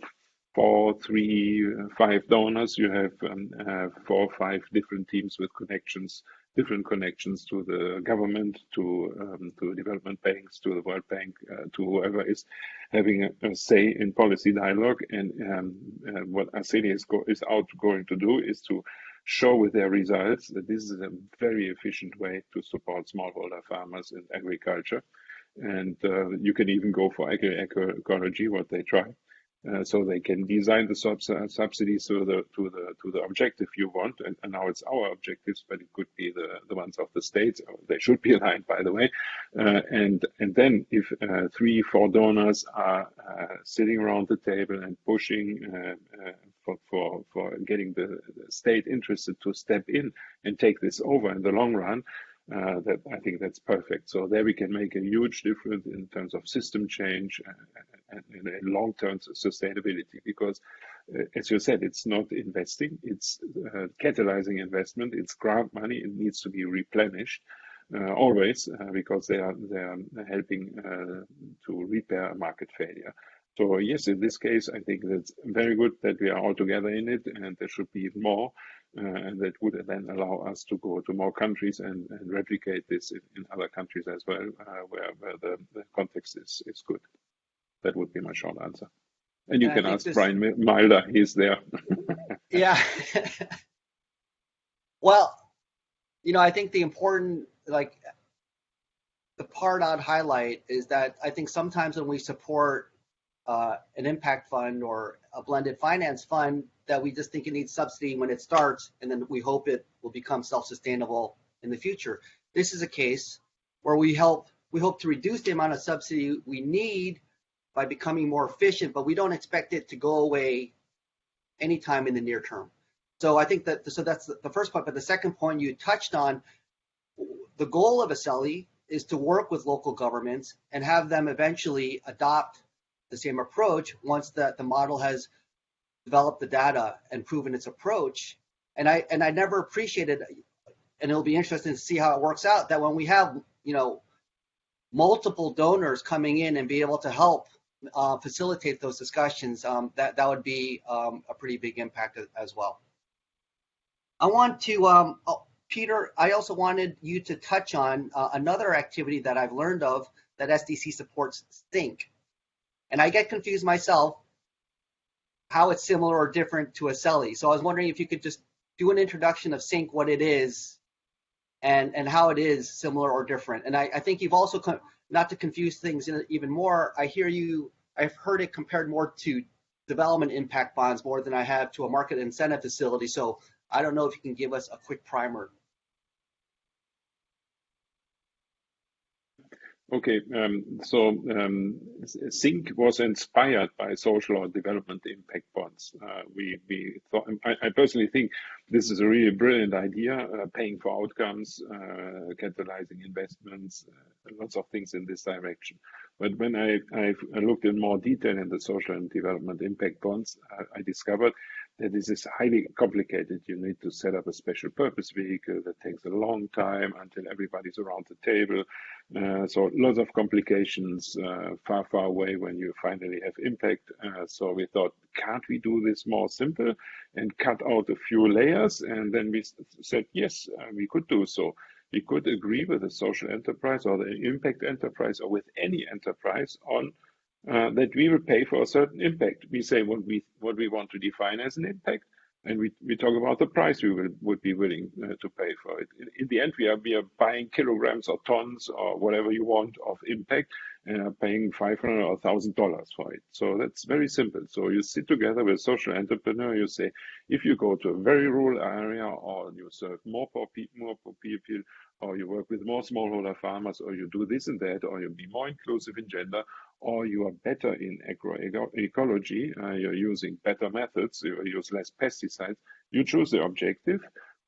four, three, five donors, you have um, uh, four or five different teams with connections, different connections to the government, to um, to development banks, to the World Bank, uh, to whoever is having a, a, say in policy dialogue. And um, uh, what Arsenio is, is out going to do is to show with their results that this is a very efficient way to support smallholder farmers in agriculture and uh, you can even go for agroecology, what they try. Uh, so they can design the sub uh, subsidies to the to the to the objective you want, and, and, now it's our objectives, but it could be the the ones of the states. They should be aligned, by the way. Uh, and and then if uh, three four donors are uh, sitting around the table and pushing for for for getting the state interested to step in and take this over in the long run, uh, that I think that's perfect. So there we can make a huge difference in terms of system change and, and, and long-term sustainability. Because, uh, as you said, it's not investing; it's uh, catalyzing investment. It's grant money; it needs to be replenished. Uh, always uh, because they are they are helping uh, to repair a market failure. So yes, in this case, I think that's very good that we are all together in it, and there should be more. Uh, and that would then allow us to go to more countries and, and replicate this in, in, other countries as well, uh, where, where the, the, context is, is good. That would be my short answer. And you can ask this... Brian Milder, he's there. yeah. well, you know, I think the important, like, the part I'd highlight is that I think sometimes when we support uh, an impact fund or a blended finance fund, that we just think it needs subsidy when it starts, and then we hope it will become self-sustainable in the future. This is a case where we help we hope to reduce the amount of subsidy we need by becoming more efficient, but we don't expect it to go away anytime in the near term. So I think that so that's the first point. But the second point you touched on, the goal of ACELI is to work with local governments and have them eventually adopt the same approach once that the model has developed the data and proven its approach. And I and I never appreciated, and it'll be interesting to see how it works out. That when we have you know multiple donors coming in and be able to help uh, facilitate those discussions, um, that that would be um, a pretty big impact as well. I want to, um, oh, Peter. I also wanted you to touch on uh, another activity that I've learned of that SDC supports, SIINC. And I get confused myself how it's similar or different to ACELI. So I was wondering if you could just do an introduction of SIINC, what it is, and and how it is similar or different. And I, I think you've also not to confuse things even more. I hear you. I've heard it compared more to development impact bonds more than I have to a market incentive facility. So I don't know if you can give us a quick primer. Okay, um, so um, SIINC was inspired by social or development impact bonds. Uh, we we thought, I, I, personally think this is a really brilliant idea, uh, paying for outcomes, uh, catalyzing investments, uh, lots of things in this direction. But when I, I looked in more detail in the social and development impact bonds, I discovered that this is highly complicated. You need to set up a special purpose vehicle that takes a long time until everybody's around the table. Uh, so lots of complications uh, far, far away when you finally have impact. Uh, so we thought, can't we do this more simple and cut out a few layers? And then we said, yes, uh, we could do so. We could agree with the social enterprise or the impact enterprise or with any enterprise on uh, that we will pay for a certain impact. We say what we what we want to define as an impact, and we, we talk about the price we will, would be willing uh, to pay for it. In, in, the end, we are we are buying kilograms or tons or whatever you want of impact, and are paying 500 or $1,000 for it. So that's very simple. So you sit together with a social entrepreneur, you say, if you go to a very rural area or you serve more poor, people, more poor people, or you work with more smallholder farmers, or you do this and that, or you be more inclusive in gender, or you are better in agroecology, uh, you're using better methods, you use less pesticides, you choose the objective,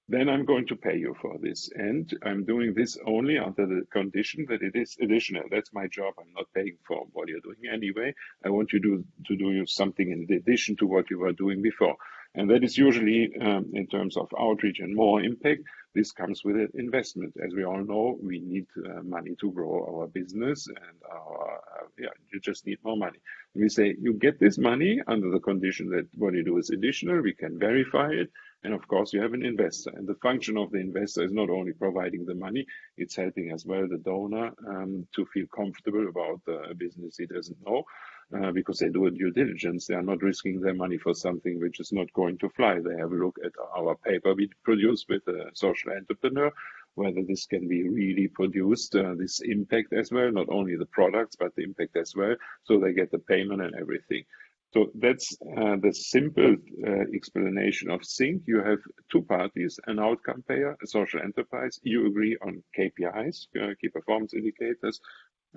then I'm going to pay you for this. And I'm doing this only under the condition that it is additional. That's my job. I'm not paying for what you're doing anyway. I want you to, to do something in addition to what you were doing before. And that is usually um, in terms of outreach and more impact. This comes with an investment. As we all know, we need uh, money to grow our business and our, uh, yeah, you just need more money. And we say, you get this money under the condition that what you do is additional. We can verify it and of course, you have an investor. And the function of the investor is not only providing the money, it's helping as well the donor um, to feel comfortable about the business he doesn't know. Uh, because they do a due diligence. They are not risking their money for something which is not going to fly. They have a look at our paper we produce with a social entrepreneur, whether this can be really produced, uh, this impact as well, not only the products, but the impact as well. So they get the payment and everything. So that's uh, the simple uh, explanation of SIINC. You have two parties, an outcome payer, a social enterprise. You agree on KPIs, uh, key performance indicators,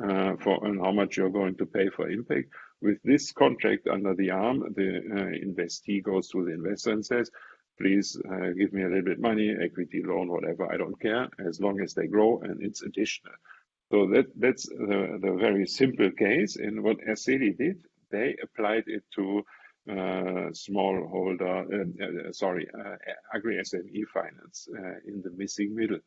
uh, for and how much you're going to pay for impact. With this contract under the arm, the uh, investee goes to the investor and says, please uh, give me a little bit money, equity loan, whatever, I don't care, as long as they grow and it's additional. So that, that's the, the very simple case. And what Aceli did, they applied it to uh, smallholder, uh, uh, sorry, uh, agri SME finance uh, in the missing middle.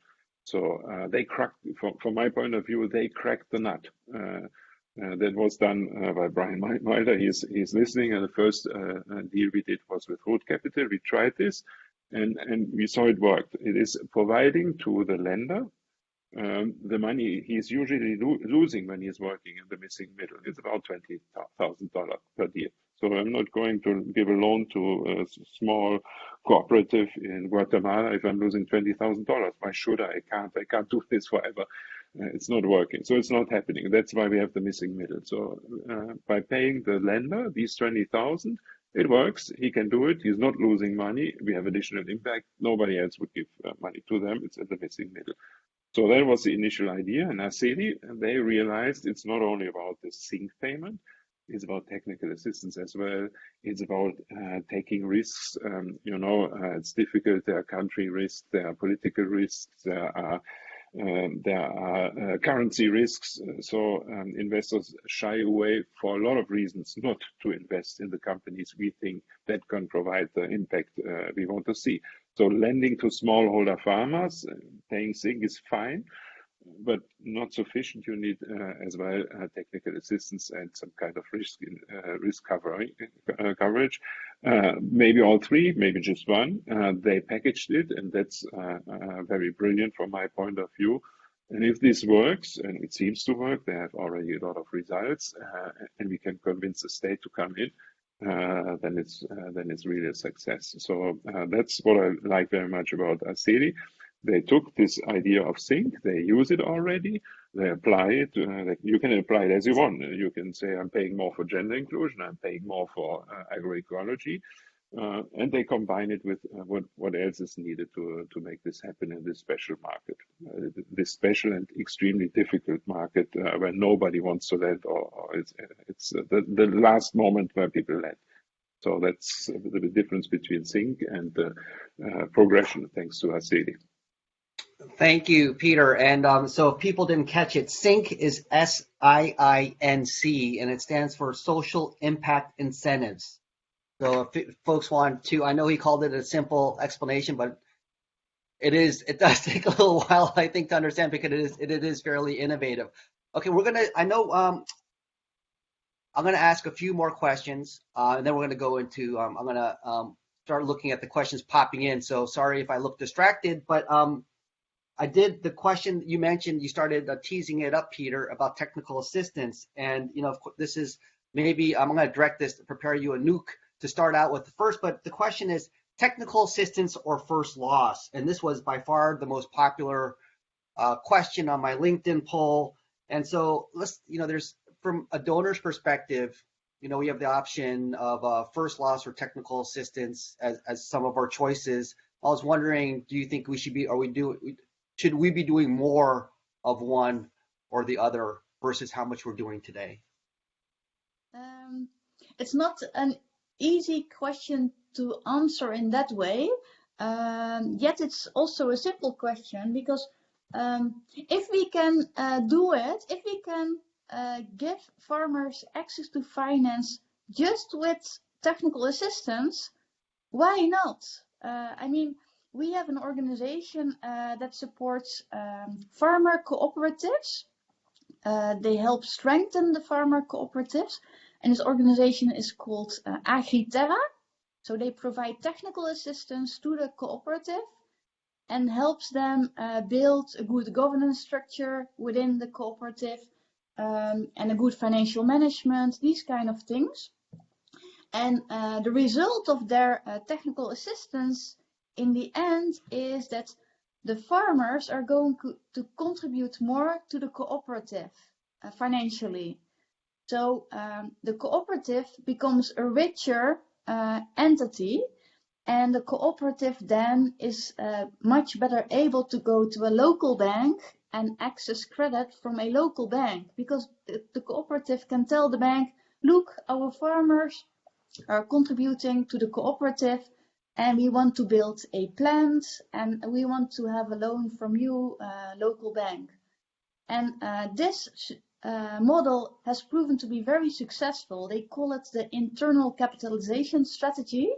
So they cracked, from, from my point of view, they cracked the nut. that was done by Brian Milder. He's, he's listening. And the first deal we did was with Root Capital. We tried this and, and we saw it worked. It is providing to the lender um, the money he's usually lo losing when he's working in the missing middle. It's about $20,000 per deal. So I'm not going to give a loan to a small cooperative in Guatemala if I'm losing $20,000. Why should I? I can't. I can't do this forever. Uh, it's not working. So it's not happening. That's why we have the missing middle. So uh, by paying the lender these 20,000, it works. He can do it. He's not losing money. We have additional impact. Nobody else would give uh, money to them. It's in the missing middle. So that was the initial idea. And Aceli, they realized it's not only about the SIINC payment, it's about technical assistance as well. It's about uh, taking risks. Um, you know, uh, it's difficult. There are country risks, there are political risks, there are there are uh, currency risks. So um, investors shy away for a lot of reasons not to invest in the companies we think that can provide the impact uh, we want to see. So lending to smallholder farmers, uh, paying SIG is fine, but not sufficient. You need uh, as well uh, technical assistance and some kind of risk uh, risk covering, uh, coverage. Uh, maybe all three, maybe just one. they packaged it, and that's very brilliant from my point of view. And if this works, and it seems to work, they have already a lot of results, and we can convince the state to come in uh, then it's uh, then it's really a success. So uh, that's what I like very much about Aceli. They took this idea of SIINC, they use it already, they apply it. Uh, you can apply it as you want. You can say, I'm paying more for gender inclusion, I'm paying more for uh, agroecology, uh, and they combine it with uh, what, what else is needed to, to make this happen in this special market, uh, this special and extremely difficult market uh, where nobody wants to lend, or, or it's, it's the, the last moment where people lend. So that's the difference between SIINC and progression, thanks to Aceli. Thank you, Peter. And um, so if people didn't catch it, SIINC is S-I-I-N-C, and it stands for Social Impact Incentives. So if folks want to, I know he called it a simple explanation, but it is, it does take a little while, I think, to understand because it is, it, it is fairly innovative. Okay, we're gonna, I know, um, I'm gonna ask a few more questions, uh, and then we're gonna go into, um, I'm gonna um, start looking at the questions popping in. So sorry if I look distracted, but um, I did the question you mentioned, you started uh, teasing it up, Peter, about technical assistance. And, you know, this is maybe, I'm gonna direct this to prepare you Anouk to start out with the first, but the question is technical assistance or first loss? And this was by far the most popular uh, question on my LinkedIn poll. And so let's, you know, there's from a donor's perspective, you know, we have the option of uh, first loss or technical assistance as, as some of our choices. I was wondering, do you think we should be, are we do, should we be doing more of one or the other versus how much we're doing today? Um, it's not an easy question to answer in that way. Um, yet it's also a simple question because um, if we can uh, do it, if we can uh, give farmers access to finance just with technical assistance, why not? Uh, I mean, we have an organization uh, that supports um, farmer cooperatives. Uh, they help strengthen the farmer cooperatives, and this organization is called uh, AgriTerra. So they provide technical assistance to the cooperative and helps them uh, build a good governance structure within the cooperative um, and a good financial management, these kind of things. And uh, the result of their uh, technical assistance in the end is that the farmers are going to contribute more to the cooperative uh, financially. So um, the cooperative becomes a richer uh, entity and the cooperative then is uh, much better able to go to a local bank and access credit from a local bank because the, the cooperative can tell the bank, look, our farmers are contributing to the cooperative and we want to build a plant and we want to have a loan from you, uh, local bank. And uh, this uh, model has proven to be very successful. They call it the internal capitalization strategy.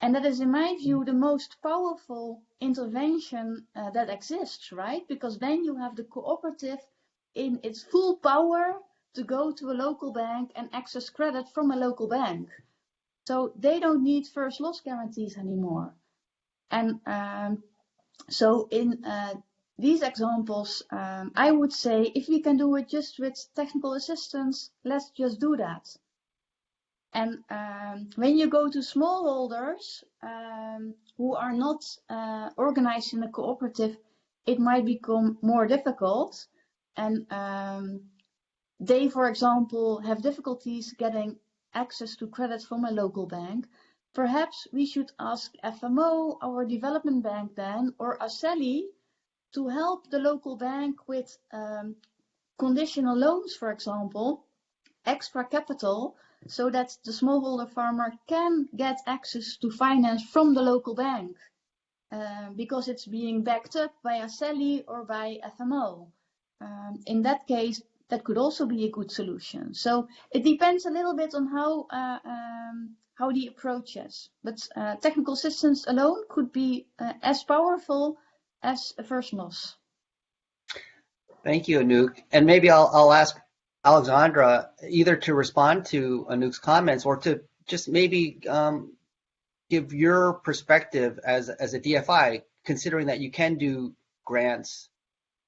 And that is, in my view, the most powerful intervention uh, that exists, right? Because then you have the cooperative in its full power to go to a local bank and access credit from a local bank. So they don't need first loss guarantees anymore. And um, so in uh, these examples, um, I would say if we can do it just with technical assistance, let's just do that. And um, when you go to smallholders um, who are not uh, organized in a cooperative, it might become more difficult. And um, they, for example, have difficulties getting access to credit from a local bank. Perhaps we should ask FMO, our development bank then, or Aceli to help the local bank with um, conditional loans, for example, extra capital so that the smallholder farmer can get access to finance from the local bank uh, because it's being backed up by Aceli or by FMO. Um, in that case, that could also be a good solution. So it depends a little bit on how uh, um, how the approach is. But uh, technical assistance alone could be uh, as powerful as a first loss. Thank you, Anouk. And maybe I'll, I'll ask Alexandra either to respond to Anouk's comments or to just maybe um, give your perspective as as a DFI, considering that you can do grants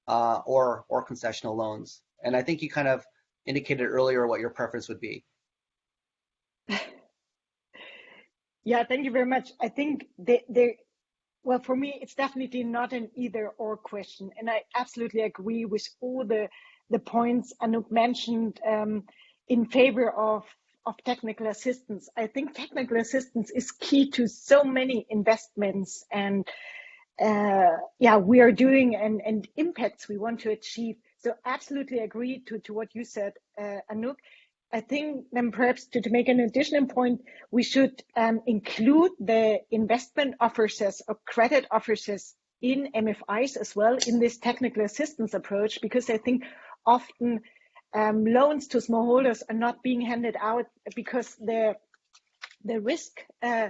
uh, or or concessional loans. And I think you kind of indicated earlier what your preference would be. Yeah, thank you very much. I think they, well, for me, it's definitely not an either or question. And I absolutely agree with all the the points Anouk mentioned um, in favor of of technical assistance. I think technical assistance is key to so many investments and uh, yeah, we are doing and, and impacts we want to achieve. So absolutely agree to, to what you said, uh, Anouk. I think then perhaps to, to make an additional point, we should um, include the investment officers or credit officers in MFIs as well in this technical assistance approach, because I think often um, loans to smallholders are not being handed out because the the risk uh,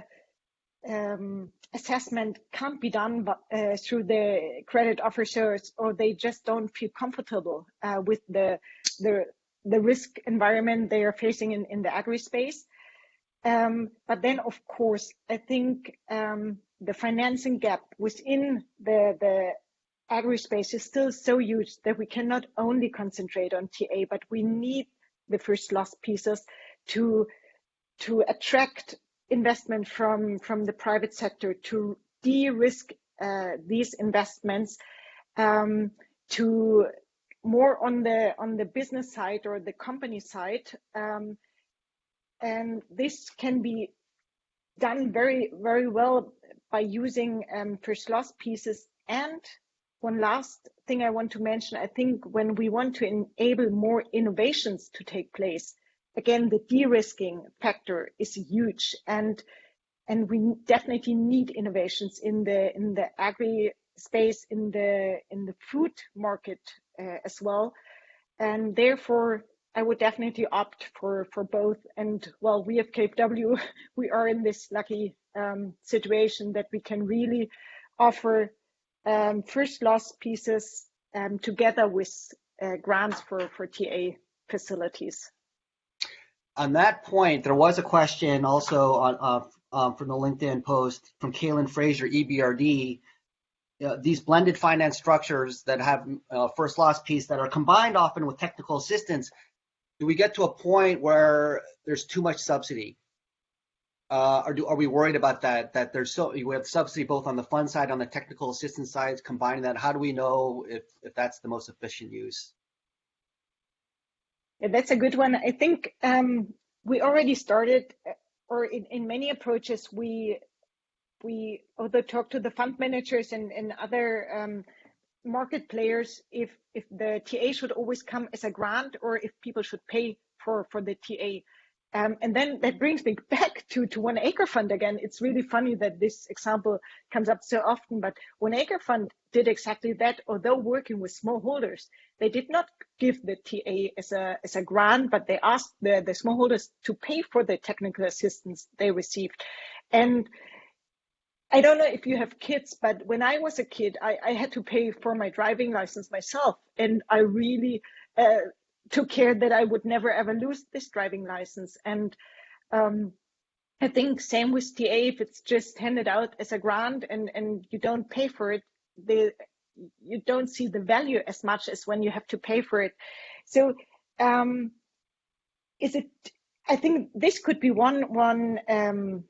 um, assessment can't be done uh, through the credit officers, or they just don't feel comfortable uh, with the the the risk environment they are facing in, in the agri space. Um, but then, of course, I think um, the financing gap within the the agri space is still so huge that we cannot only concentrate on TA, but we need the first loss pieces to to attract investment from from the private sector to de-risk uh, these investments um, to more on the on the business side or the company side, um, and this can be done very very well by using um, first loss pieces. And one last thing I want to mention, I think when we want to enable more innovations to take place, again the de-risking factor is huge and and we definitely need innovations in the in the agri space in the in the food market uh, as well. And therefore i would definitely opt for for both. And well we at kfw we are in this lucky um, situation that we can really offer um, first loss pieces um, together with uh, grants for for ta facilities on that point there was a question also on uh, um, from the linkedin post from kaylin fraser ebrd uh, these blended finance structures that have uh, first loss piece that are combined often with technical assistance, do we get to a point where there's too much subsidy? Uh, or do, are we worried about that? That there's so we have subsidy both on the fund side, on the technical assistance side, combining that. How do we know if if that's the most efficient use? That's a good one. I think um, we already started, or in, in many approaches, we we although talk to the fund managers and, and other um, market players if if the TA should always come as a grant or if people should pay for for the TA. Um, and then that brings me back to, to One Acre Fund again. It's really funny that this example comes up so often, but One Acre Fund did exactly that. Although working with smallholders, they did not give the TA as a, as a grant, but they asked the, the smallholders to pay for the technical assistance they received. And I don't know if you have kids, but when I was a kid, I, I had to pay for my driving license myself. And I really uh, took care that I would never ever lose this driving license. And um, I think same with TA, if it's just handed out as a grant and, and you don't pay for it, you don't see the value as much as when you have to pay for it. So um, is it, I think this could be one, one um,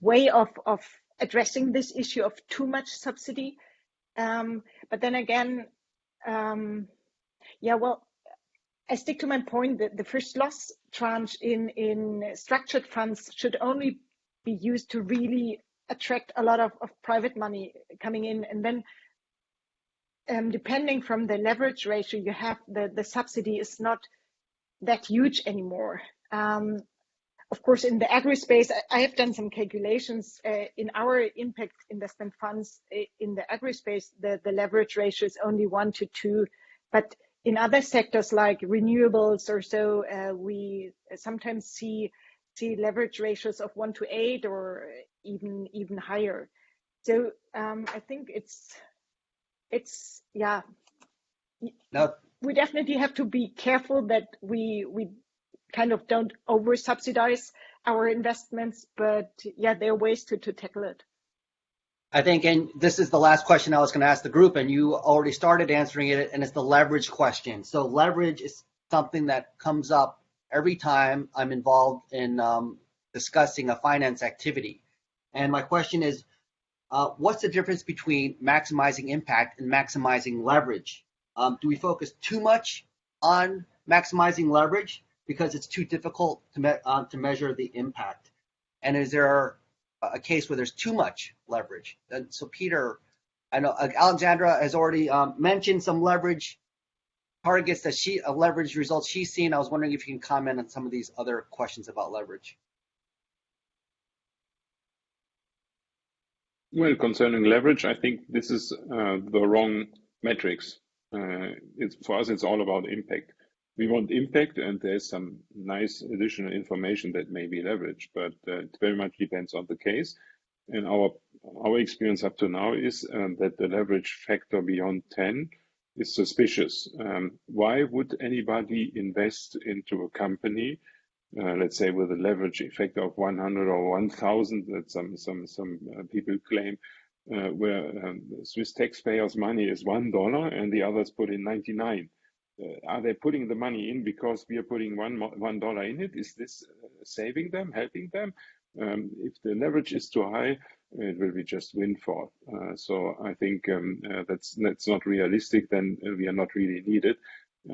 way of, of addressing this issue of too much subsidy. Um, but then again, um, yeah, well, I stick to my point that the first loss tranche in, in structured funds should only be used to really attract a lot of, of private money coming in. And then um, depending from the leverage ratio you have, the, the subsidy is not that huge anymore. Um, of course, in the agri space, I have done some calculations. Uh, in our impact investment funds uh, in the agri space, the, the leverage ratio is only one to two. But in other sectors like renewables or so, uh, we sometimes see see leverage ratios of one to eight or even even higher. So um, I think it's it's yeah. No. We definitely have to be careful that we we kind of don't over subsidize our investments, but yeah, there are ways to, to tackle it. I think, and this is the last question I was going to ask the group, and you already started answering it, and it's the leverage question. So leverage is something that comes up every time I'm involved in um, discussing a finance activity. And my question is, uh, what's the difference between maximizing impact and maximizing leverage? Um, do we focus too much on maximizing leverage because it's too difficult to, me uh, to measure the impact? And is there a case where there's too much leverage? And so Peter, I know uh, Alexandra has already um, mentioned some leverage targets that she, uh, leverage results she's seen. I was wondering if you can comment on some of these other questions about leverage. Well, concerning leverage, I think this is uh, the wrong metrics. Uh, it's for us, it's all about impact we want impact and there's some nice additional information that may be leveraged, but uh, it very much depends on the case. And our our experience up to now is um, that the leverage factor beyond 10 is suspicious. Um, why would anybody invest into a company, uh, let's say with a leverage effect of 100 or 1000 that some some some uh, people claim, uh, where um, Swiss taxpayers' money is one dollar and the others put in 99 uh, are they putting the money in because we are putting one one dollar in it? Is this uh, saving them, helping them? Um, if the leverage is too high, it will be just windfall. Uh, so I think um, uh, that's that's not realistic. Then we are not really needed.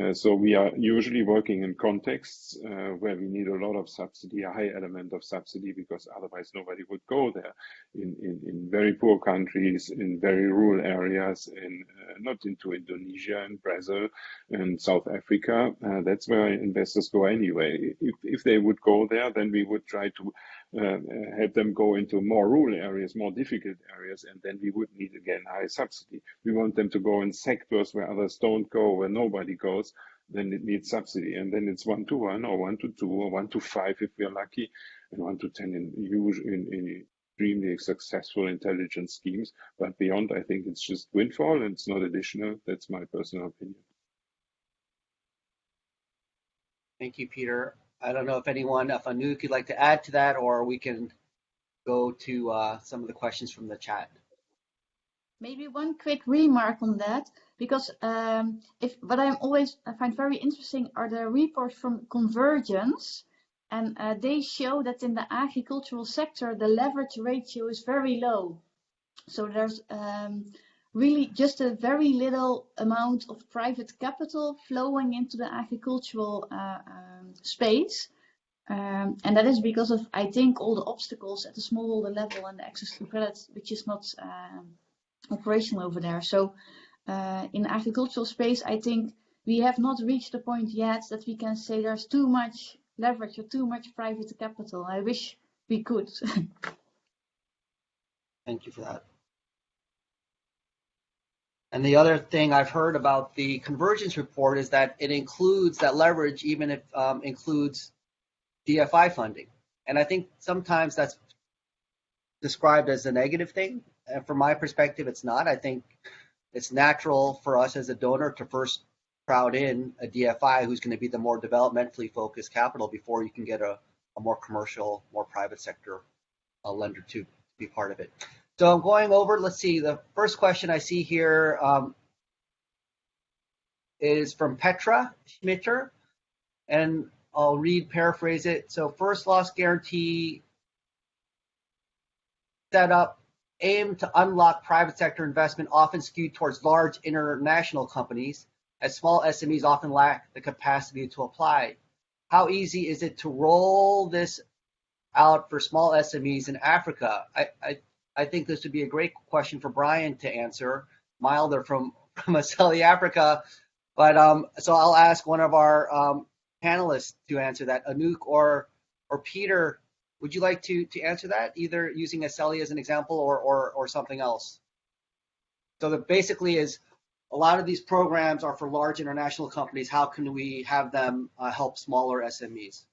Uh, so we are usually working in contexts uh, where we need a lot of subsidy, a high element of subsidy, because otherwise nobody would go there. In, in, in very poor countries, in very rural areas, in uh, not into Indonesia and Brazil and South Africa. That's where investors go anyway. If, if they would go there, then we would try to Uh, help them go into more rural areas, more difficult areas, and then we would need again high subsidy. We want them to go in sectors where others don't go, where nobody goes, then it needs subsidy. And then it's one to one or one to two or one to five if we're lucky, and one to 10 in, in, in extremely successful intelligence schemes. But beyond, I think it's just windfall and it's not additional. That's my personal opinion. Thank you, Peter. I don't know if anyone, if Anouk, you'd like to add to that, or we can go to uh, some of the questions from the chat. Maybe one quick remark on that, because um, if what I'm always I find very interesting are the reports from Convergence, and uh, they show that in the agricultural sector the leverage ratio is very low. So there's um, really just a very little amount of private capital flowing into the agricultural uh, um, space. Um, and that is because of, I think, all the obstacles at the smallholder level and the access to credit, which is not um, operational over there. So uh, in the agricultural space, I think we have not reached the point yet that we can say there's too much leverage or too much private capital. I wish we could. Thank you for that. And the other thing I've heard about the convergence report is that it includes that leverage, even if um, includes DFI funding. And I think sometimes that's described as a negative thing. And from my perspective, it's not. I think it's natural for us as a donor to first crowd in a DFI who's going to be the more developmentally focused capital before you can get a, a more commercial, more private sector uh, lender to be part of it. So I'm going over, let's see, the first question I see here um, is from Petra Schmitter, and I'll read, paraphrase it. So first loss guarantee setup aim to unlock private sector investment often skewed towards large international companies as small SMEs often lack the capacity to apply. How easy is it to roll this out for small SMEs in Africa? I, I I think this would be a great question for Brian to answer. Milder from from Aceli Africa, but um, so I'll ask one of our um, panelists to answer that. Anouk or or Peter, would you like to to answer that either using Aceli as an example or or or something else? So that basically is a lot of these programs are for large international companies. How can we have them uh, help smaller SMEs?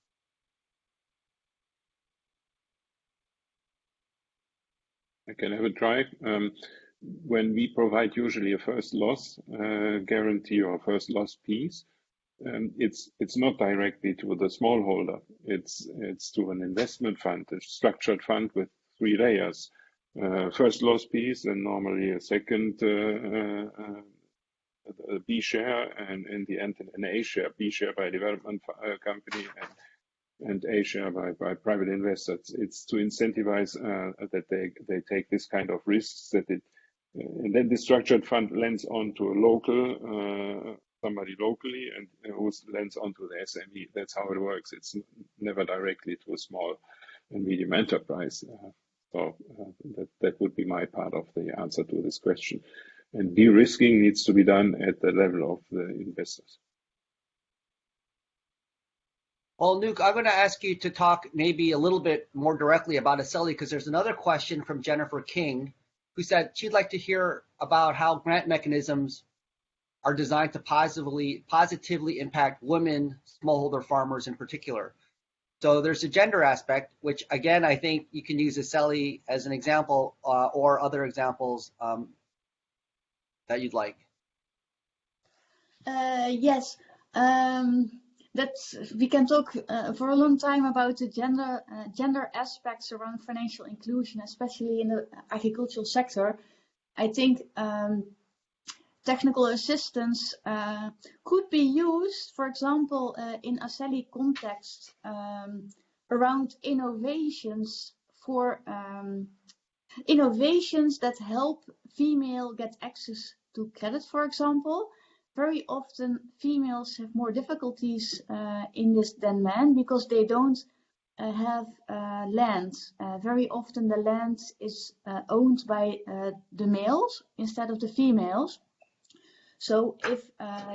I can have a try. Um, when we provide usually a first loss uh, guarantee or first loss piece, um, it's it's not directly to the smallholder. It's it's to an investment fund, a structured fund with three layers. Uh, first loss piece, and normally a second uh, uh a B share, and in the end an A share. B share by development uh, company, and and A share by, by private investors. It's to incentivize uh, that they, they take this kind of risks that it, uh, and then the structured fund lends on to a local, uh, somebody locally and who lends on to the SME. That's how it works. It's never directly to a small and medium enterprise. Uh, so uh, that, that would be my part of the answer to this question. And de-risking needs to be done at the level of the investors. Well, Anouk, I'm going to ask you to talk maybe a little bit more directly about Aceli because there's another question from Jennifer King who said she'd like to hear about how grant mechanisms are designed to positively positively impact women smallholder farmers in particular. So there's a gender aspect, which again I think you can use Aceli as an example uh, or other examples um, that you'd like. Uh, yes. Um, that we can talk uh, for a long time about the gender uh, gender aspects around financial inclusion, especially in the agricultural sector. I think um, technical assistance uh, could be used, for example, uh, in Aceli context um, around innovations for um, innovations that help female get access to credit, for example. Very often females have more difficulties uh, in this than men because they don't uh, have uh, land. Uh, very often the land is uh, owned by uh, the males instead of the females. So if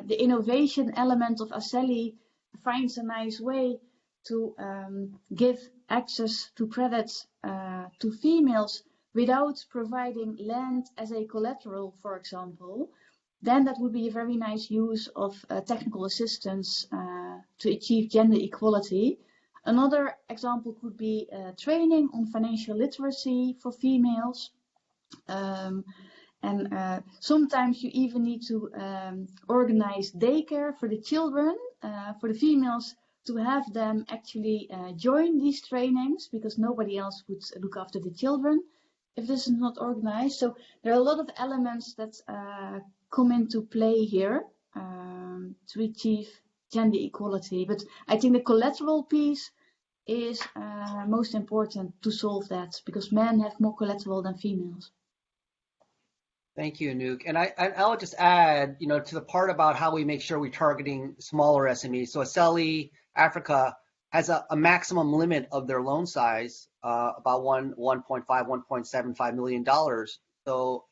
the innovation element of Aceli finds a nice way to um, give access to credit to females without providing land as a collateral, for example, then that would be a very nice use of uh, technical assistance uh, to achieve gender equality. Another example could be uh, training on financial literacy for females. Um, and uh, sometimes you even need to um, organize daycare for the children, uh, for the females to have them actually uh, join these trainings because nobody else would look after the children if this is not organized. So there are a lot of elements that come into play here um, to achieve gender equality. But I think the collateral piece is uh, most important to solve that because men have more collateral than females. Thank you, Anouk. And I, I will just add, you know, to the part about how we make sure we're targeting smaller SMEs. So Aceli Africa has a, a maximum limit of their loan size, uh, about one 1.5, 1.75 million dollars. So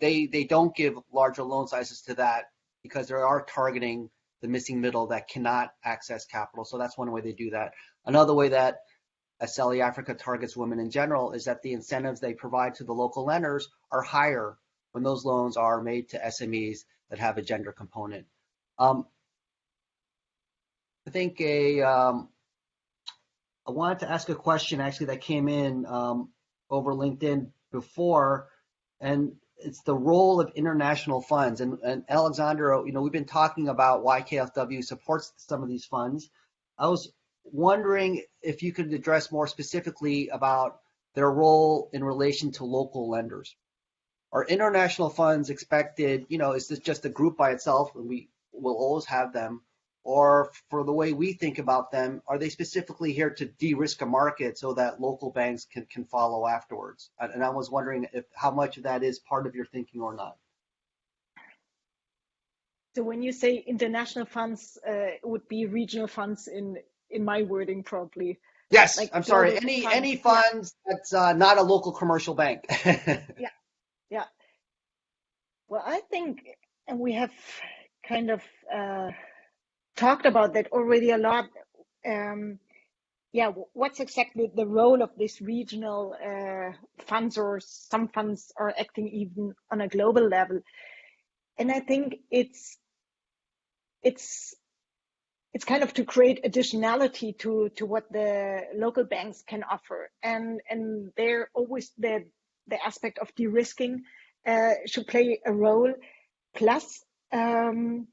they they don't give larger loan sizes to that because they are targeting the missing middle that cannot access capital. So that's one way they do that. Another way that Aceli Africa targets women in general is that the incentives they provide to the local lenders are higher when those loans are made to SMEs that have a gender component. Um, I think a um, I wanted to ask a question actually that came in um, over LinkedIn before and it's the role of international funds. And, and Alexandra, you know, we've been talking about why KFW supports some of these funds. I was wondering if you could address more specifically about their role in relation to local lenders. Are international funds expected, you know, is this just a group by itself and we will always have them? Or for the way we think about them, are they specifically here to de-risk a market so that local banks can, can follow afterwards? And I was wondering if how much of that is part of your thinking or not. So when you say international funds, uh, it would be regional funds in in my wording probably. Yes, like I'm sorry. Any funds. any funds yeah. that's uh, not a local commercial bank. yeah, yeah. Well, I think, and we have kind of. Uh, talked about that already a lot. Um, yeah, what's exactly the role of this regional uh, funds, or some funds are acting even on a global level? And I think it's it's it's kind of to create additionality to to what the local banks can offer, and and they're always the the aspect of de-risking uh, should play a role. Plus, um,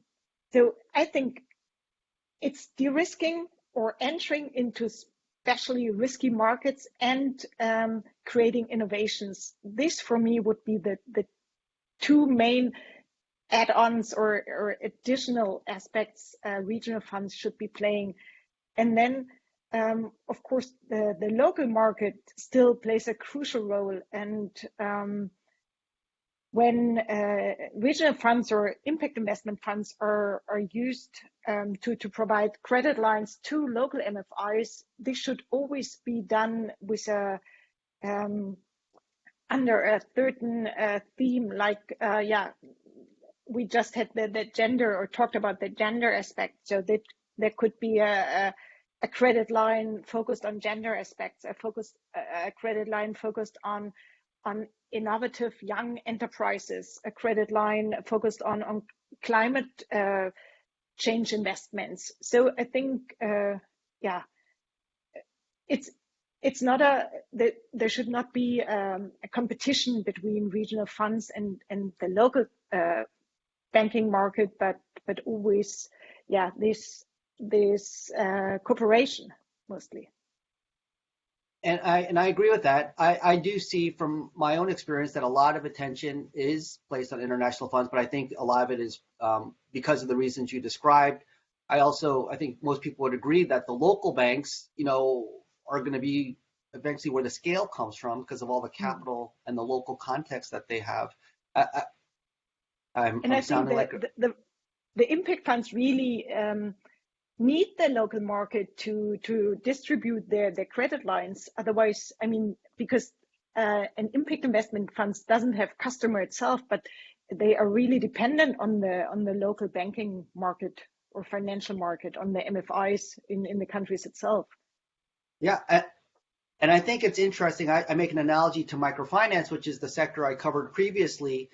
so I think it's de-risking or entering into especially risky markets and um, creating innovations. This for me would be the, the two main add-ons or, or, additional aspects uh, regional funds should be playing. And then, um, of course, the, the local market still plays a crucial role. And um, when uh, regional funds or impact investment funds are, are used um, to, to provide credit lines to local MFIs, this should always be done with a um, under a certain uh, theme, like uh, yeah, we just had the, the gender or talked about the gender aspect. So that there could be a, a, a credit line focused on gender aspects, a focused a credit line focused on on innovative young enterprises, a credit line focused on, on climate uh, change investments. So I think, uh, yeah, it's it's not a the, there should not be um, a competition between regional funds and and the local uh, banking market, but but always, yeah, this this uh, cooperation mostly and I and I agree with that. I, I do see from my own experience that a lot of attention is placed on international funds, but I think a lot of it is um, because of the reasons you described. I also I think most people would agree that the local banks, you know, are going to be eventually where the scale comes from because of all the hmm. capital and the local context that they have. I, am and I'm I think the, like a... the, the impact funds really um, need the local market to to distribute their their credit lines. Otherwise, I mean, because uh, an impact investment funds doesn't have customer itself, but they are really dependent on the on the local banking market or financial market, on the MFIs in in the countries itself. Yeah, and I think it's interesting. I, I make an analogy to microfinance, which is the sector I covered previously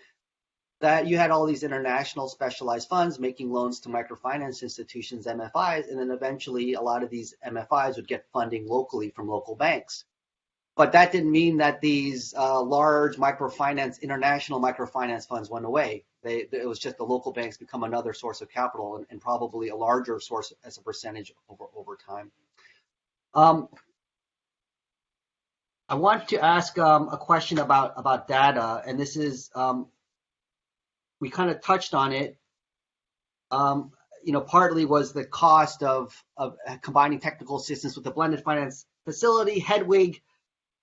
that you had all these international specialized funds making loans to microfinance institutions, MFIs, and then eventually a lot of these MFIs would get funding locally from local banks. But that didn't mean that these uh, large microfinance, international microfinance funds went away. They, it was just the local banks become another source of capital and, and probably a larger source as a percentage over, over time. Um, I want to ask um, a question about, about data, and this is um, we kind of touched on it. Um, you know, partly was the cost of, of combining technical assistance with the blended finance facility. Hedwig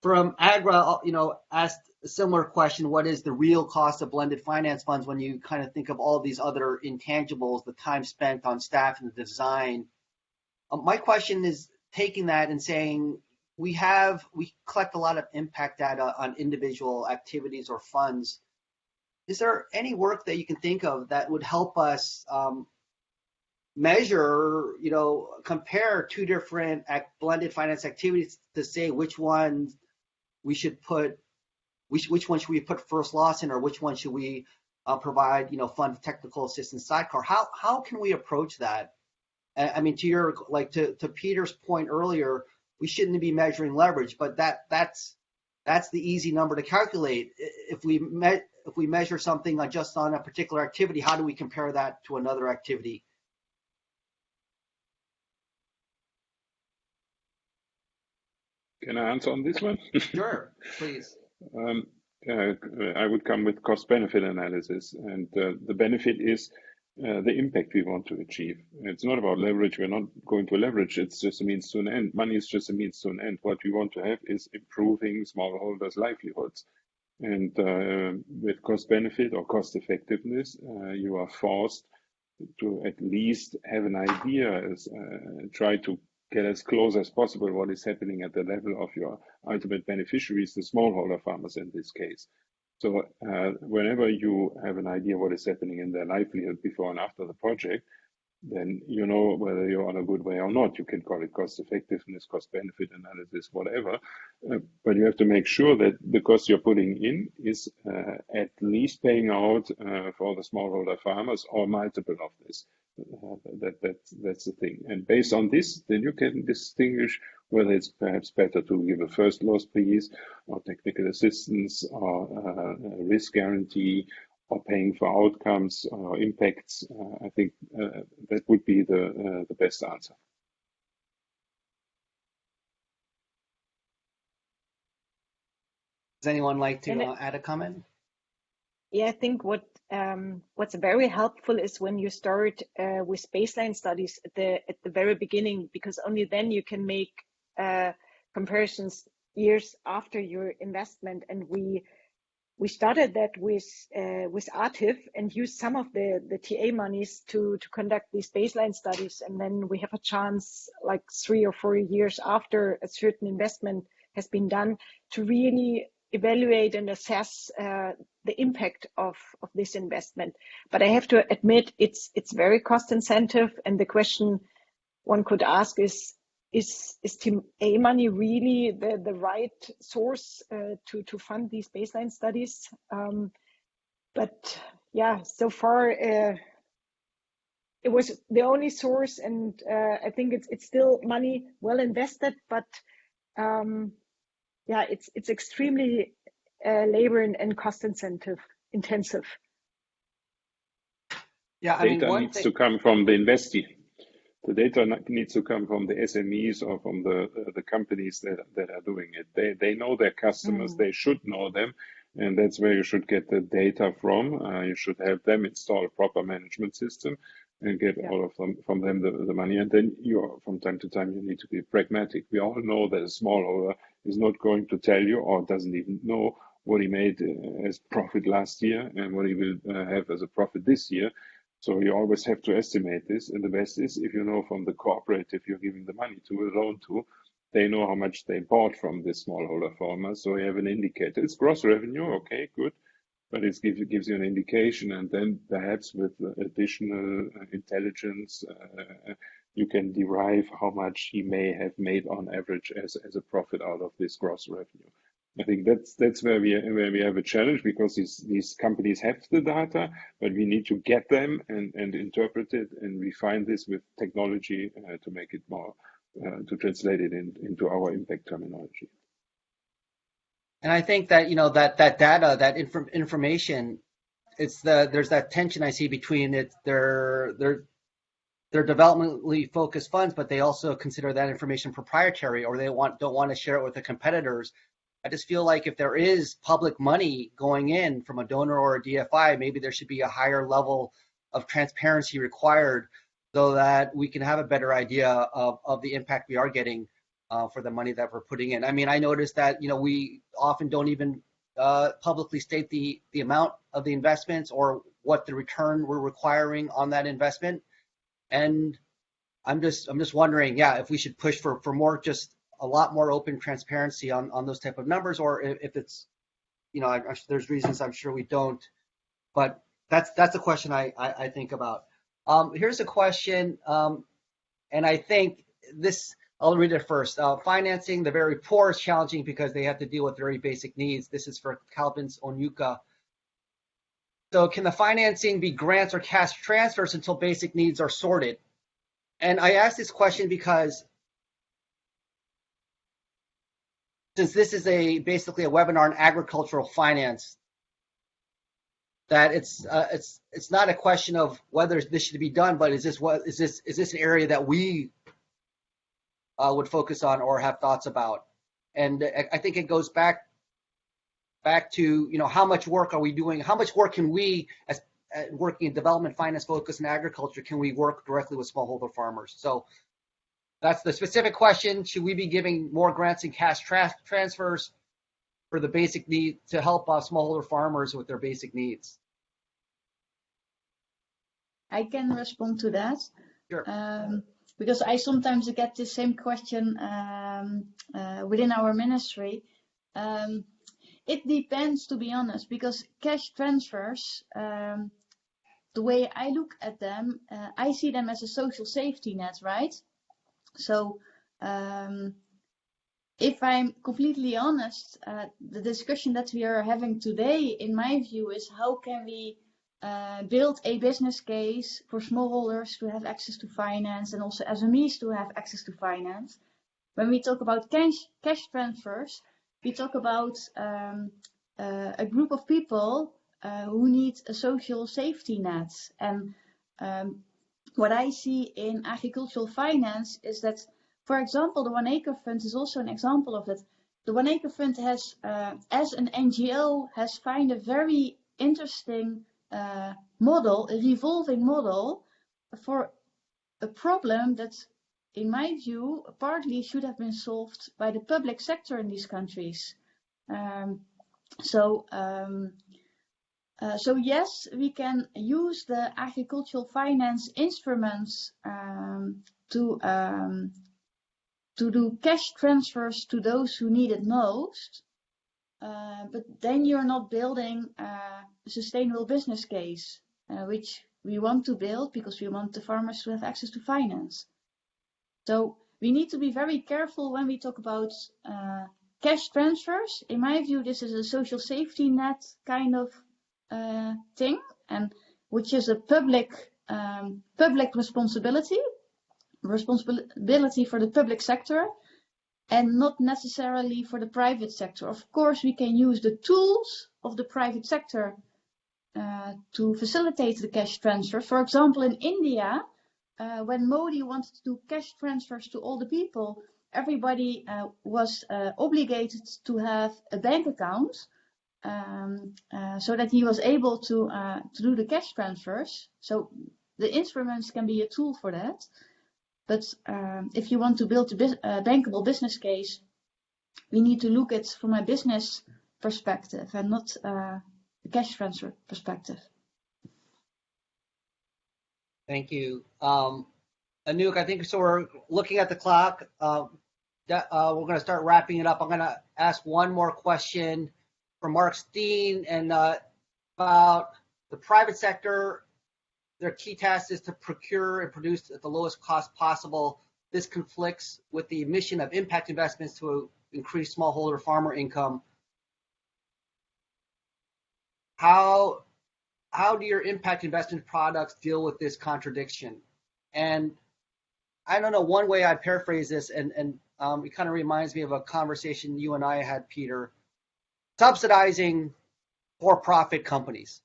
from Agra, you know, asked a similar question. What is the real cost of blended finance funds when you kind of think of all these other intangibles, the time spent on staff and the design? Um, my question is taking that and saying, we have, we collect a lot of impact data on individual activities or funds is there any work that you can think of that would help us um, measure, you know, compare two different blended finance activities to say which one we should put, which which one should we put first loss in, or which one should we uh, provide, you know, fund technical assistance sidecar? How how can we approach that? I mean, to your like to to Peter's point earlier, we shouldn't be measuring leverage, but that that's that's the easy number to calculate. If we met if we measure something on just on a particular activity, how do we compare that to another activity? Can I answer on this one? sure, please. Um, uh, I would come with cost benefit analysis, and uh, the benefit is uh, the impact we want to achieve. It's not about leverage. We're not going to leverage. It's just a means to an end. Money is just a means to an end. What we want to have is improving smallholders' livelihoods. And uh, with cost benefit or cost effectiveness, uh, you are forced to at least have an idea, as, uh, try to get as close as possible what is happening at the level of your ultimate beneficiaries, the smallholder farmers in this case. So uh, whenever you have an idea what is happening in their livelihood before and after the project, then you know whether you're on a good way or not. You can call it cost effectiveness, cost benefit analysis, whatever. Uh, but you have to make sure that the cost you're putting in is uh, at least paying out uh, for the smallholder farmers or multiple of this. Uh, that, that, that's the thing. And based on this, then you can distinguish whether it's perhaps better to give a first loss piece or technical assistance or uh, risk guarantee or paying for outcomes or impacts, uh, I think uh, that would be the, uh, the best answer. Does anyone like to uh, add a comment? Yeah, I think what um, what's very helpful is when you start uh, with baseline studies at the at the very beginning, because only then you can make uh, comparisons years after your investment. And we we started that with uh, with AATIF and used some of the the TA monies to to conduct these baseline studies, and then we have a chance, like three or four years after a certain investment has been done, to really evaluate and assess uh, the impact of of this investment. But I have to admit, it's it's very cost incentive, and the question one could ask is is is A money really the the right source uh, to to fund these baseline studies? Um, but yeah, so far uh, it was the only source, and uh, I think it's it's still money well invested, but um, yeah, it's it's extremely uh, labor and, and cost incentive intensive. Yeah, I data mean, needs thing... to come from the investee the data needs to come from the SMEs or from the the companies that that are doing it. They they know their customers. Mm. They should know them, and that's where you should get the data from. Uh, you should have them install a proper management system and get yeah. all of them from them the, the money. And then you from time to time you need to be pragmatic. We all know that a smallholder is not going to tell you or doesn't even know what he made uh, as profit last year and what he will uh, have as a profit this year So you always have to estimate this. And the best is if you know from the cooperative you're giving the money to, a loan to, they know how much they bought from the smallholder farmer. So you have an indicator. It's gross revenue, okay, good. But it gives, gives you an indication. And then perhaps with additional uh, intelligence, uh, you can derive how much he may have made on average as, as a profit out of this gross revenue. I think that's that's where we where we have a challenge because these these companies have the data, but we need to get them and and interpret it and refine this with technology uh, to make it more uh, to translate it in, into our impact terminology. And I think that you know that that data, that inf- information, it's the there's that tension I see between it their their their developmentally focused funds, but they also consider that information proprietary, or they want don't want to share it with the competitors I just feel like if there is public money going in from a donor or a DFI, maybe there should be a higher level of transparency required so that we can have a better idea of, of the impact we are getting uh, for the money that we're putting in. I mean, I noticed that, you know, we often don't even uh, publicly state the, the amount of the investments or what the return we're requiring on that investment. And I'm just, I'm just wondering, yeah, if we should push for, for more just a lot more open transparency on, on those type of numbers, or if, it's, you know, I, I, there's reasons I'm sure we don't, but that's that's a question I, I, I think about. Um, here's a question, um, and I think this, I'll read it first. Uh, financing the very poor is challenging because they have to deal with very basic needs. This is for Calvin's Onyuka. So can the financing be grants or cash transfers until basic needs are sorted? And I ask this question because since this is a basically a webinar on agricultural finance, that it's uh, it's it's not a question of whether this should be done, but is this what is this is this an area that we uh, would focus on or have thoughts about? And I think it goes back back to you know how much work are we doing? How much work can we as uh, working in development finance focus in agriculture can we work directly with smallholder farmers? So that's the specific question. Should we be giving more grants and cash tra transfers for the basic need to help uh, smallholder farmers with their basic needs? I can respond to that. Sure. Um, because I sometimes get the same question um, uh, within our ministry. Um, it depends, to be honest, because cash transfers, um, the way I look at them, uh, I see them as a social safety net, right? So um, if I'm completely honest, uh, the discussion that we are having today, in my view, is how can we uh, build a business case for smallholders to have access to finance and also SMEs to have access to finance. When we talk about cash, cash transfers, we talk about um, uh, a group of people uh, who need a social safety net. And um, what I see in agricultural finance is that, for example, the One Acre Fund is also an example of that. The One Acre Fund has, uh, as an NGO, has found a very interesting uh, model, a revolving model for a problem that, in my view, partly should have been solved by the public sector in these countries. Um, so um, uh, so yes, we can use the agricultural finance instruments um, to um, to do cash transfers to those who need it most. Uh, but then you're not building a sustainable business case, uh, which we want to build because we want the farmers to have access to finance. So we need to be very careful when we talk about uh, cash transfers. In my view, this is a social safety net kind of uh, thing, and which is a public um, public responsibility, responsibility for the public sector, and not necessarily for the private sector. Of course, we can use the tools of the private sector uh, to facilitate the cash transfer. For example, in India, uh, when Modi wanted to do cash transfers to all the people, everybody uh, was uh, obligated to have a bank account um, uh, so that he was able to uh, to do the cash transfers. So the instruments can be a tool for that. But um, if you want to build a uh, bankable business case, we need to look at from a business perspective and not uh, a cash transfer perspective. Thank you. Um, Anouk, I think so. We're looking at the clock. Uh, that, uh, we're going to start wrapping it up. I'm going to ask one more question from Mark Steen and uh, about the private sector. Their key task is to procure and produce at the lowest cost possible. This conflicts with the mission of impact investments to increase smallholder farmer income. How how do your impact investment products deal with this contradiction? And I don't know, one way I'd paraphrase this, and, and um, it kind of reminds me of a conversation you and I had, Peter, subsidizing for-profit companies.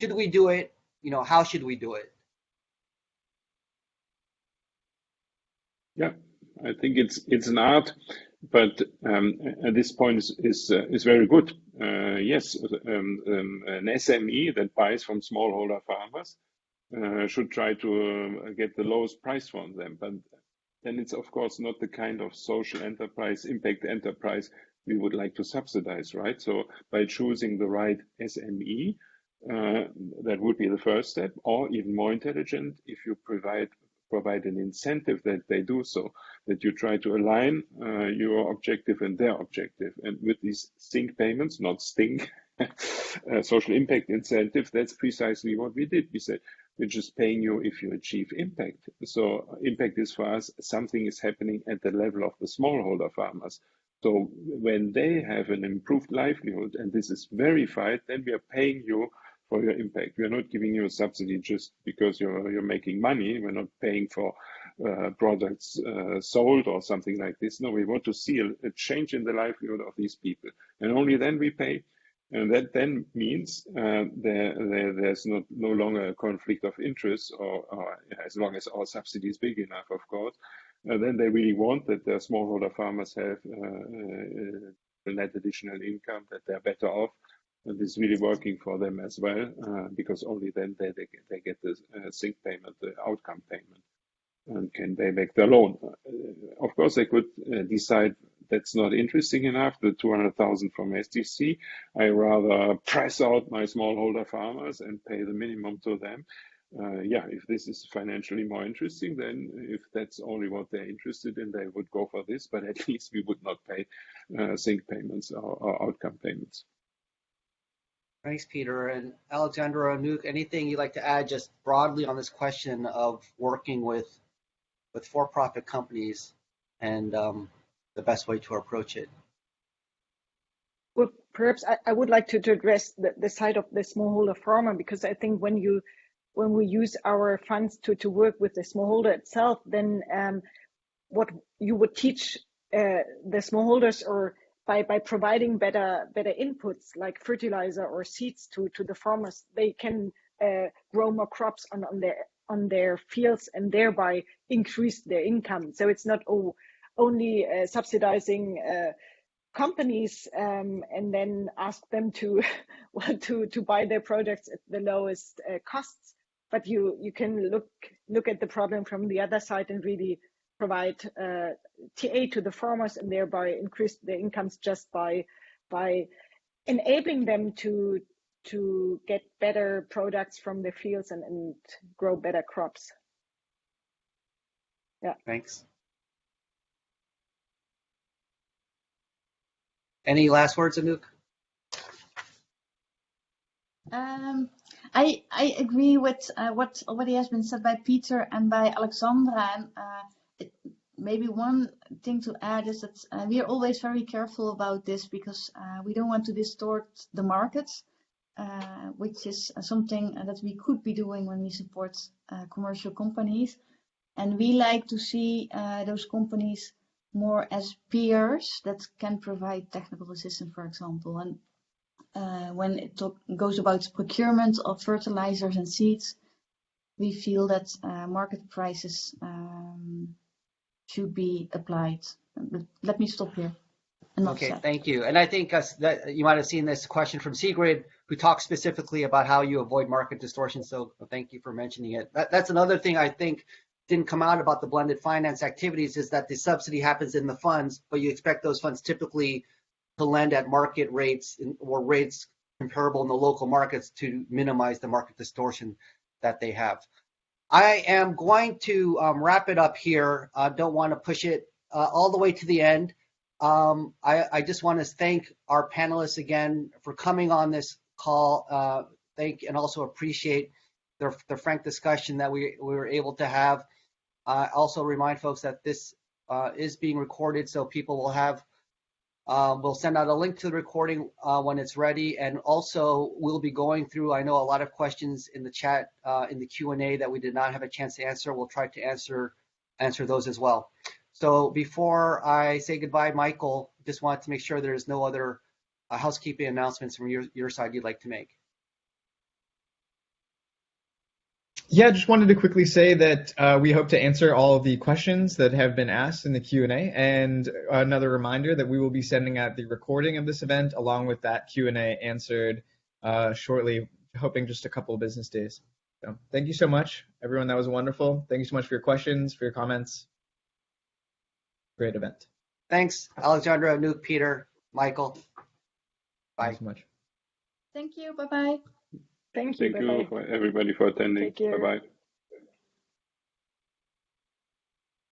Should we do it? You know, how should we do it? Yeah, I think it's it's an art, but um, at this point is is, uh, is very good. Uh, yes, um, um, an SME that buys from smallholder farmers uh, should try to uh, get the lowest price from them. But then it's of course not the kind of social enterprise, impact enterprise we would like to subsidize, right? So by choosing the right SME, uh, that would be the first step, or even more intelligent, if you provide provide an incentive that they do so, that you try to align uh, your objective and their objective. And with these SIINC payments, not sting, uh, social impact incentive, that's precisely what we did. We said, we're just paying you if you achieve impact. So impact is for us, something is happening at the level of the smallholder farmers. So when they have an improved livelihood and this is verified, then we are paying you for your impact. We are not giving you a subsidy just because you're you're making money. We're not paying for uh, products uh, sold or something like this. No, we want to see a, a, change in the livelihood of these people, and only then we pay. And that then means uh, there, there, there's not no longer a conflict of interest, or, or as long as our subsidy is big enough, of course. Uh, then they really want that their smallholder farmers have uh, net additional income, that they're better off, and it's really working for them as well uh, because only then they, they, they get the uh, SIINC payment, the outcome payment, and can pay back their loan. Uh, of course, they could uh, decide that's not interesting enough, the 200,000 from SDC. I rather press out my smallholder farmers and pay the minimum to them. Uh, yeah, if this is financially more interesting, then if that's only what they're interested in, they would go for this, but at least we would not pay uh, SIINC payments or, or outcome payments. Thanks, Peter. And Alexandra Anouk, anything you'd like to add just broadly on this question of working with with for-profit companies and um, the best way to approach it? Well, perhaps I, I would like to, to address the, the side of the smallholder farmer because I think when you when we use our funds to, to work with the smallholder itself, then um, what you would teach uh, the smallholders or by by providing better better inputs like fertilizer or seeds to to the farmers they can uh, grow more crops on on their on their fields and thereby increase their income. So it's not oh, only uh, subsidizing uh, companies um, and then ask them to well, to to buy their products at the lowest uh, costs but you you can look look at the problem from the other side and really provide uh, TA to the farmers and thereby increase their incomes just by by enabling them to to get better products from the fields and, and grow better crops. Yeah. Thanks. Any last words, Anouk? Um, I I agree with uh, what already has been said by Peter and by Alexandra. And, uh, maybe one thing to add is that uh, we are always very careful about this because uh, we don't want to distort the markets, uh, which is something that we could be doing when we support uh, commercial companies. And we like to see uh, those companies more as peers that can provide technical assistance, for example. And uh, when it goes about procurement of fertilizers and seeds, we feel that market prices um, should be applied. Let me stop here. Okay, thank you. And I think uh, that you might have seen this question from Sigrid, who talks specifically about how you avoid market distortion. So thank you for mentioning it. That, that's another thing I think didn't come out about the blended finance activities is that the subsidy happens in the funds, but you expect those funds typically to lend at market rates or rates comparable in the local markets to minimize the market distortion that they have. I am going to um, wrap it up here. I don't want to push it uh, all the way to the end. Um, I, I, just want to thank our panelists again for coming on this call. Uh, thank and also appreciate their, their frank discussion that we, we were able to have. Uh, also remind folks that this uh, is being recorded, so people will have um, we'll send out a link to the recording uh, when it's ready, and also we'll be going through. I know a lot of questions in the chat uh, in the Q and A that we did not have a chance to answer. We'll try to answer answer those as well. So before I say goodbye, Michael, just wanted to make sure there's no other uh, housekeeping announcements from your your side you'd like to make. Yeah, I just wanted to quickly say that uh, we hope to answer all of the questions that have been asked in the Q&A. And another reminder that we will be sending out the recording of this event along with that Q&A answered uh, shortly, hoping just a couple of business days. So thank you so much, everyone. That was wonderful. Thank you so much for your questions, for your comments. Great event. Thanks, Alexandra, Anouk, Peter, Michael. Bye. Thanks so much. Thank you. Bye-bye. Thank you. Thank you, everybody, for attending. Bye bye.